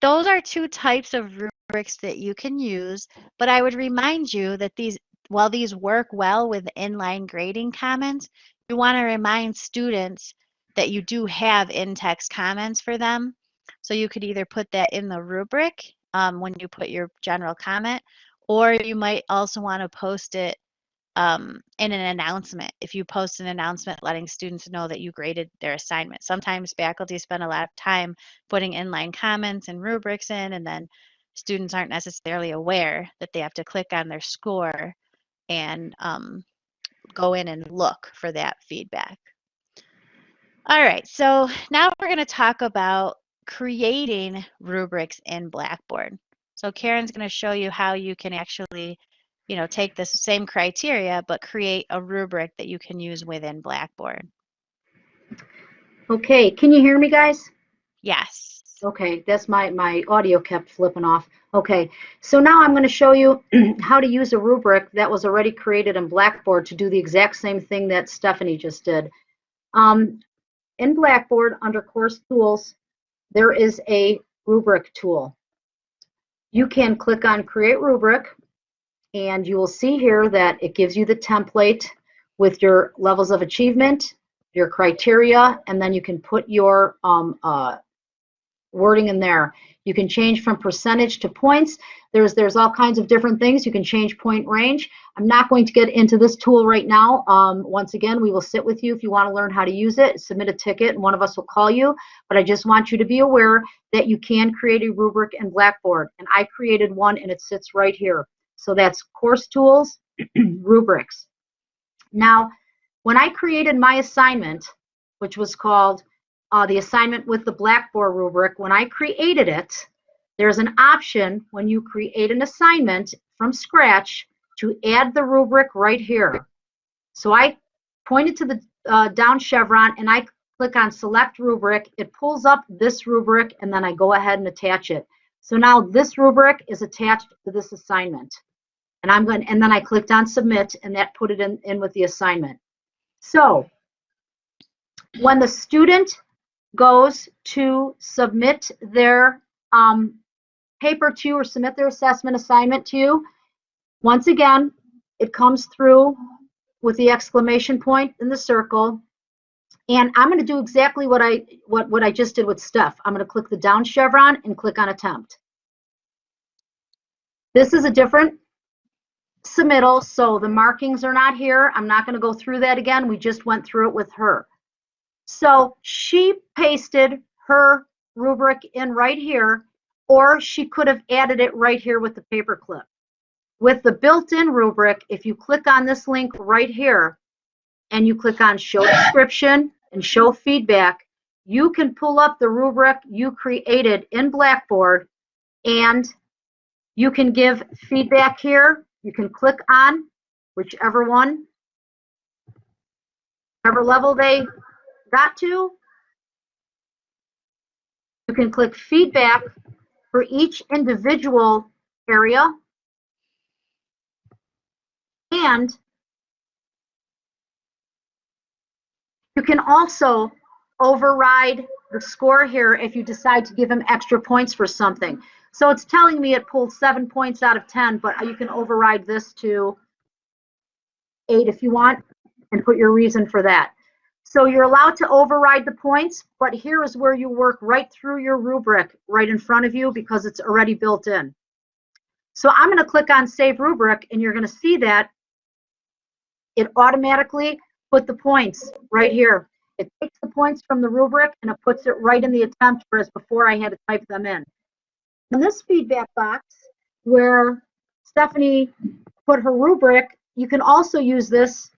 those are two types of rubrics that you can use, but I would remind you that these, while these work well with inline grading comments, you want to remind students that you do have in-text comments for them. So you could either put that in the rubric um, when you put your general comment, or you might also want to post it um, in an announcement. If you post an announcement letting students know that you graded their assignment. Sometimes faculty spend a lot of time putting inline comments and rubrics in, and then students aren't necessarily aware that they have to click on their score and um, go in and look for that feedback. All right, so now we're going to talk about creating rubrics in Blackboard. So Karen's going to show you how you can actually, you know, take the same criteria but create a rubric that you can use within Blackboard. Okay, can you hear me, guys? Yes. Okay, that's my, my audio kept flipping off. Okay, so now I'm going to show you how to use a rubric that was already created in Blackboard to do the exact same thing that Stephanie just did. Um, in Blackboard, under Course Tools, there is a rubric tool. You can click on Create Rubric, and you will see here that it gives you the template with your levels of achievement, your criteria, and then you can put your um, uh, wording in there. You can change from percentage to points. There's there's all kinds of different things. You can change point range. I'm not going to get into this tool right now. Um, once again, we will sit with you if you want to learn how to use it. Submit a ticket and one of us will call you. But I just want you to be aware that you can create a rubric in Blackboard. And I created one and it sits right here. So that's Course Tools, Rubrics. Now, when I created my assignment, which was called uh, the assignment with the Blackboard rubric, when I created it, there's an option when you create an assignment from scratch to add the rubric right here. So I pointed to the uh, down chevron and I click on select rubric. It pulls up this rubric and then I go ahead and attach it. So now this rubric is attached to this assignment. And I'm going and then I clicked on submit and that put it in, in with the assignment. So when the student goes to submit their um, paper to you or submit their assessment assignment to you, once again, it comes through with the exclamation point in the circle. And I'm going to do exactly what I what, what I just did with Steph. I'm going to click the down chevron and click on attempt. This is a different submittal, so the markings are not here. I'm not going to go through that again. We just went through it with her. So she pasted her rubric in right here, or she could have added it right here with the paperclip. With the built-in rubric, if you click on this link right here, and you click on show description and show feedback, you can pull up the rubric you created in Blackboard and you can give feedback here. You can click on whichever one, whatever level they got to. You can click feedback for each individual area. And you can also override the score here if you decide to give him extra points for something. So it's telling me it pulled seven points out of 10, but you can override this to eight if you want and put your reason for that. So you're allowed to override the points, but here is where you work right through your rubric right in front of you because it's already built in. So I'm going to click on Save Rubric, and you're going to see that it automatically put the points right here. It takes the points from the rubric and it puts it right in the attempt, whereas before I had to type them in. In this feedback box, where Stephanie put her rubric, you can also use this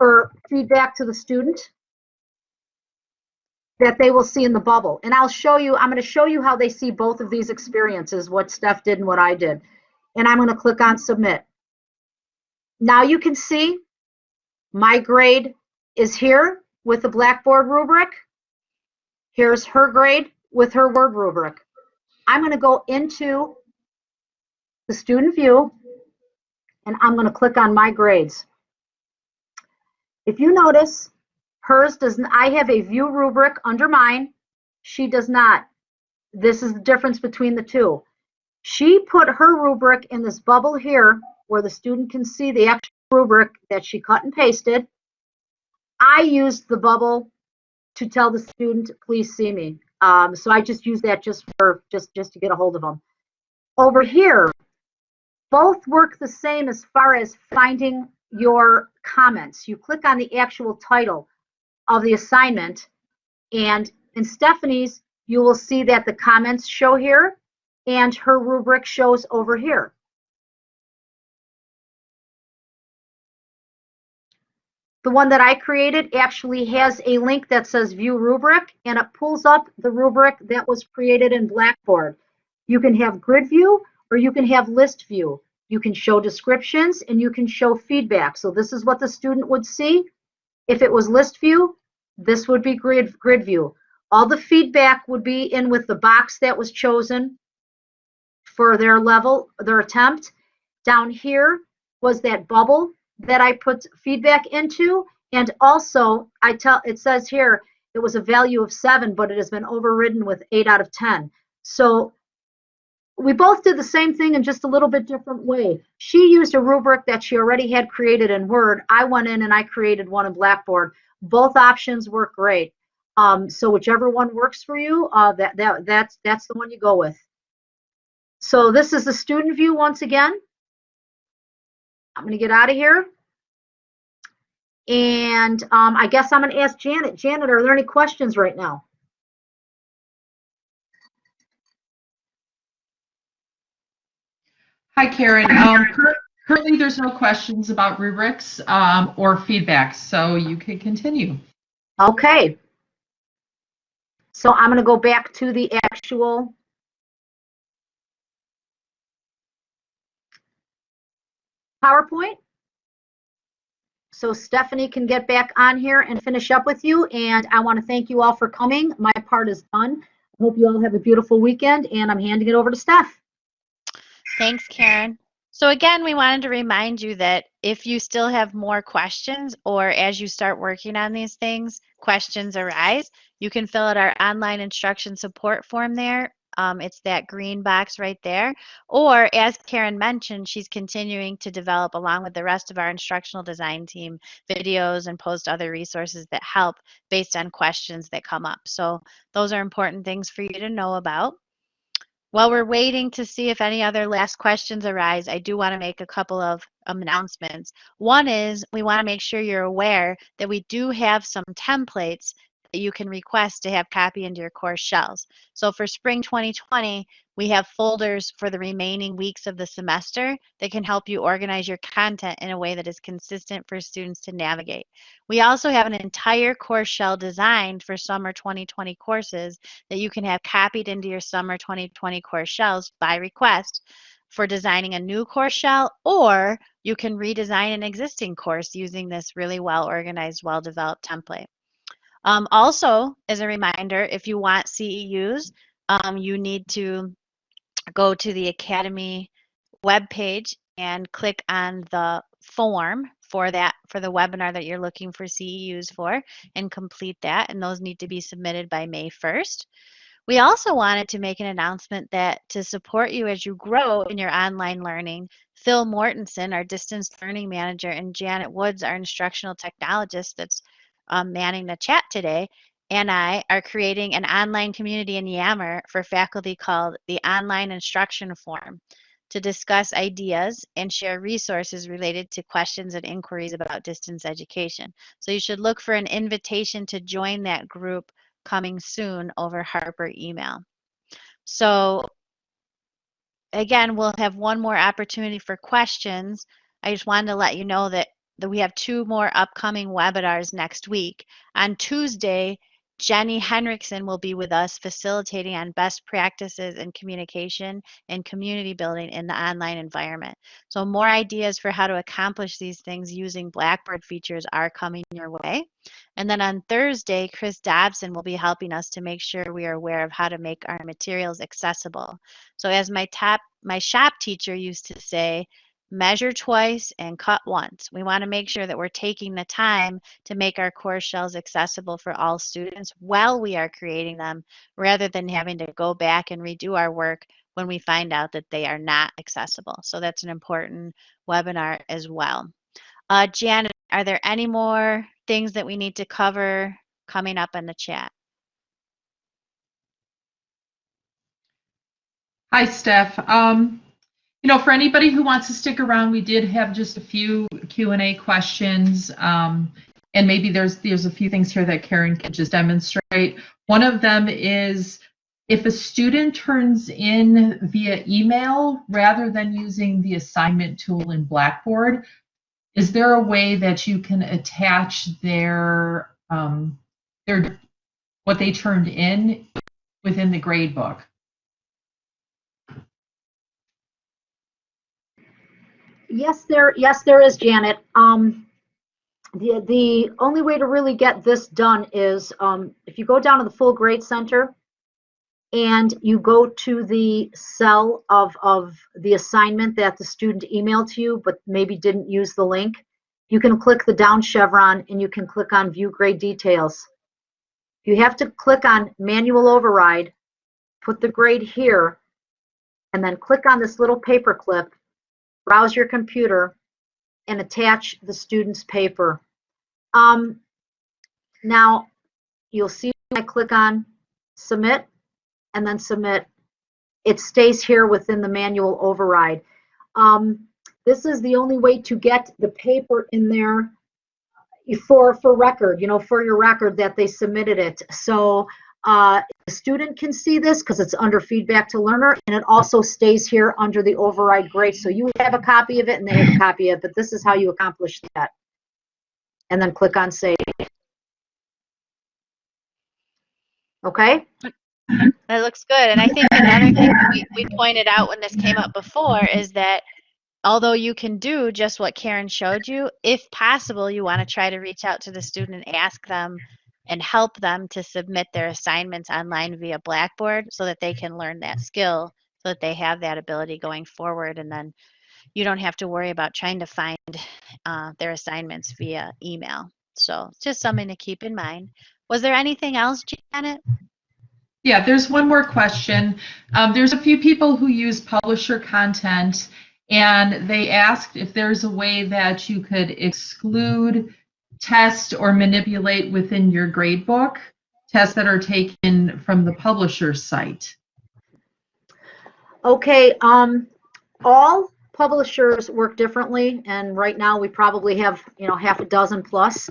for feedback to the student that they will see in the bubble. And I'll show you, I'm going to show you how they see both of these experiences, what Steph did and what I did. And I'm going to click on submit. Now you can see my grade is here with the Blackboard rubric. Here's her grade with her word rubric. I'm going to go into the student view and I'm going to click on my grades. If you notice, hers doesn't. I have a view rubric under mine. She does not. This is the difference between the two. She put her rubric in this bubble here where the student can see the actual rubric that she cut and pasted. I used the bubble to tell the student, please see me. Um, so I just use that just for just just to get a hold of them. Over here, both work the same as far as finding your comments. You click on the actual title of the assignment, and in Stephanie's, you will see that the comments show here, and her rubric shows over here. the one that I created actually has a link that says view rubric and it pulls up the rubric that was created in Blackboard. You can have grid view or you can have list view. You can show descriptions and you can show feedback. So this is what the student would see. If it was list view, this would be grid, grid view. All the feedback would be in with the box that was chosen for their level, their attempt. Down here was that bubble that I put feedback into. And also, I tell it says here it was a value of seven, but it has been overridden with eight out of 10. So we both did the same thing in just a little bit different way. She used a rubric that she already had created in Word. I went in and I created one in Blackboard. Both options work great. Um, so whichever one works for you, uh, that, that, that's, that's the one you go with. So this is the student view once again. I'm going to get out of here. And um, I guess I'm going to ask Janet. Janet, are there any questions right now? Hi, Karen. Um, currently, there's no questions about rubrics um, or feedback, so you can continue. Okay. So I'm going to go back to the actual PowerPoint. So Stephanie can get back on here and finish up with you. And I want to thank you all for coming. My part is done. I hope you all have a beautiful weekend and I'm handing it over to Steph. Thanks, Karen. So again, we wanted to remind you that if you still have more questions or as you start working on these things, questions arise, you can fill out our online instruction support form there. Um, it's that green box right there. Or as Karen mentioned, she's continuing to develop along with the rest of our instructional design team videos and post other resources that help based on questions that come up. So those are important things for you to know about. While we're waiting to see if any other last questions arise, I do want to make a couple of announcements. One is we want to make sure you're aware that we do have some templates that you can request to have copy into your course shells. So for spring 2020, we have folders for the remaining weeks of the semester that can help you organize your content in a way that is consistent for students to navigate. We also have an entire course shell designed for summer 2020 courses that you can have copied into your summer 2020 course shells by request for designing a new course shell, or you can redesign an existing course using this really well organized, well developed template. Um, also, as a reminder, if you want CEUs, um, you need to go to the Academy webpage and click on the form for that for the webinar that you're looking for CEUs for and complete that and those need to be submitted by May 1st. We also wanted to make an announcement that to support you as you grow in your online learning, Phil Mortensen, our distance learning manager, and Janet Woods, our instructional technologist that's um, manning the chat today, and I are creating an online community in Yammer for faculty called the Online Instruction Forum to discuss ideas and share resources related to questions and inquiries about distance education. So you should look for an invitation to join that group coming soon over Harper email. So again, we'll have one more opportunity for questions. I just wanted to let you know that that we have two more upcoming webinars next week. On Tuesday, Jenny Henriksen will be with us facilitating on best practices in communication and community building in the online environment. So more ideas for how to accomplish these things using Blackboard features are coming your way. And then on Thursday, Chris Dobson will be helping us to make sure we are aware of how to make our materials accessible. So as my top, my shop teacher used to say, measure twice and cut once. We want to make sure that we're taking the time to make our course shells accessible for all students while we are creating them rather than having to go back and redo our work when we find out that they are not accessible. So that's an important webinar as well. Uh, Janet, are there any more things that we need to cover coming up in the chat? Hi, Steph. Um, you know, for anybody who wants to stick around, we did have just a few Q&A questions. Um, and maybe there's there's a few things here that Karen could just demonstrate. One of them is if a student turns in via email rather than using the assignment tool in Blackboard, is there a way that you can attach their um, their what they turned in within the grade Yes, there, yes, there is, Janet. Um, the, the only way to really get this done is, um, if you go down to the full grade center and you go to the cell of, of the assignment that the student emailed to you, but maybe didn't use the link, you can click the down chevron and you can click on view grade details. You have to click on manual override, put the grade here, and then click on this little paper clip browse your computer, and attach the student's paper. Um, now, you'll see when I click on submit and then submit, it stays here within the manual override. Um, this is the only way to get the paper in there for, for record, you know, for your record that they submitted it. So uh, the student can see this because it's under feedback to learner and it also stays here under the override grade. So you have a copy of it and they have a copy of it, but this is how you accomplish that. And then click on save. Okay? That looks good. And I think another thing we, we pointed out when this came up before is that although you can do just what Karen showed you, if possible, you want to try to reach out to the student and ask them and help them to submit their assignments online via Blackboard so that they can learn that skill so that they have that ability going forward and then you don't have to worry about trying to find uh, their assignments via email. So just something to keep in mind. Was there anything else, Janet? Yeah, there's one more question. Um, there's a few people who use publisher content and they asked if there's a way that you could exclude test or manipulate within your gradebook tests that are taken from the publisher's site. Okay, um, all publishers work differently, and right now we probably have, you know, half a dozen plus.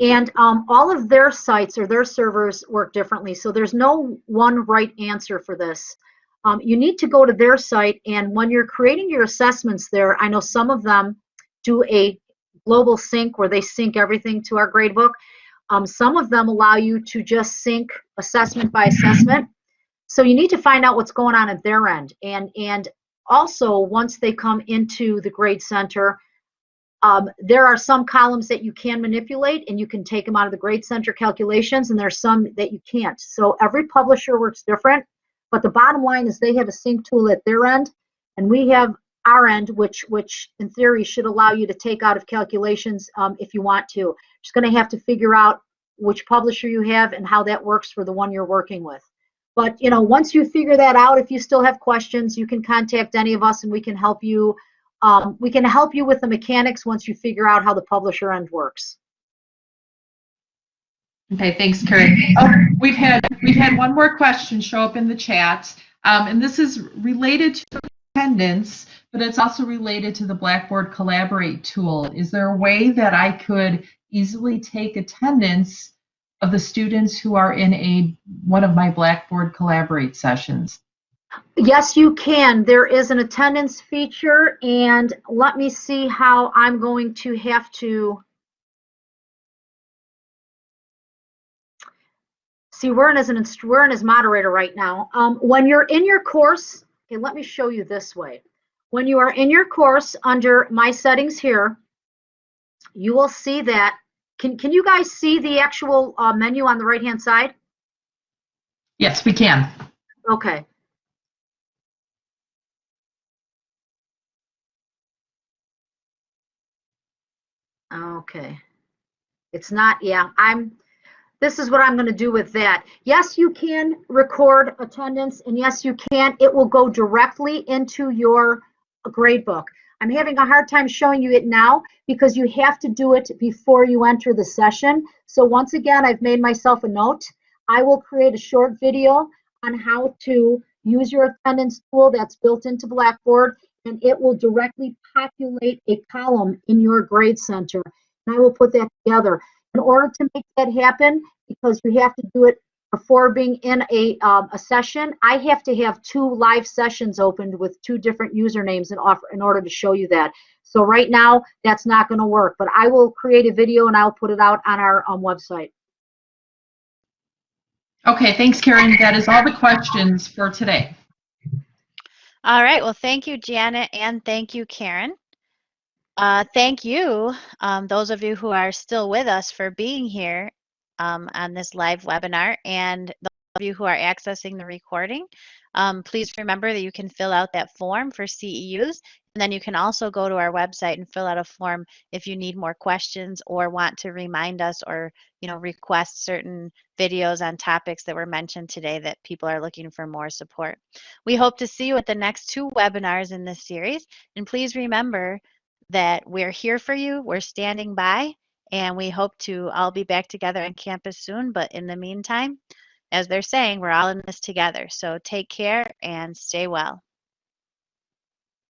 And um, all of their sites or their servers work differently, so there's no one right answer for this. Um, you need to go to their site, and when you're creating your assessments there, I know some of them do a global sync where they sync everything to our gradebook. Um, some of them allow you to just sync assessment by assessment. So you need to find out what's going on at their end. And, and also, once they come into the grade center, um, there are some columns that you can manipulate and you can take them out of the grade center calculations and there's some that you can't. So every publisher works different, but the bottom line is they have a sync tool at their end and we have our end, which which in theory should allow you to take out of calculations um, if you want to. Just going to have to figure out which publisher you have and how that works for the one you're working with. But you know, once you figure that out, if you still have questions, you can contact any of us and we can help you. Um, we can help you with the mechanics once you figure out how the publisher end works. Okay, thanks, Karen. Oh, we've had we've had one more question show up in the chat, um, and this is related to attendance, but it's also related to the Blackboard Collaborate tool. Is there a way that I could easily take attendance of the students who are in a one of my Blackboard Collaborate sessions? Yes, you can. There is an attendance feature, and let me see how I'm going to have to. See, we're in as an we're in as moderator right now. Um, when you're in your course, okay, let me show you this way. When you are in your course under My Settings here, you will see that. Can can you guys see the actual uh, menu on the right hand side? Yes, we can. Okay. Okay. It's not, yeah, I'm, this is what I'm going to do with that. Yes, you can record attendance, and yes, you can. It will go directly into your grade book. I'm having a hard time showing you it now because you have to do it before you enter the session. So once again, I've made myself a note. I will create a short video on how to use your attendance tool that's built into Blackboard, and it will directly populate a column in your grade center. And I will put that together. In order to make that happen, because you have to do it before being in a, um, a session, I have to have two live sessions opened with two different usernames in, offer, in order to show you that. So right now, that's not going to work, but I will create a video and I'll put it out on our um, website. Okay, thanks, Karen. That is all the questions for today. All right. Well, thank you, Janet, and thank you, Karen. Uh, thank you, um, those of you who are still with us, for being here um, on this live webinar, and those of you who are accessing the recording. Um, please remember that you can fill out that form for CEUs, and then you can also go to our website and fill out a form if you need more questions or want to remind us or you know request certain videos on topics that were mentioned today that people are looking for more support. We hope to see you at the next two webinars in this series, and please remember that we're here for you, we're standing by, and we hope to all be back together on campus soon. But in the meantime, as they're saying, we're all in this together. So take care and stay well.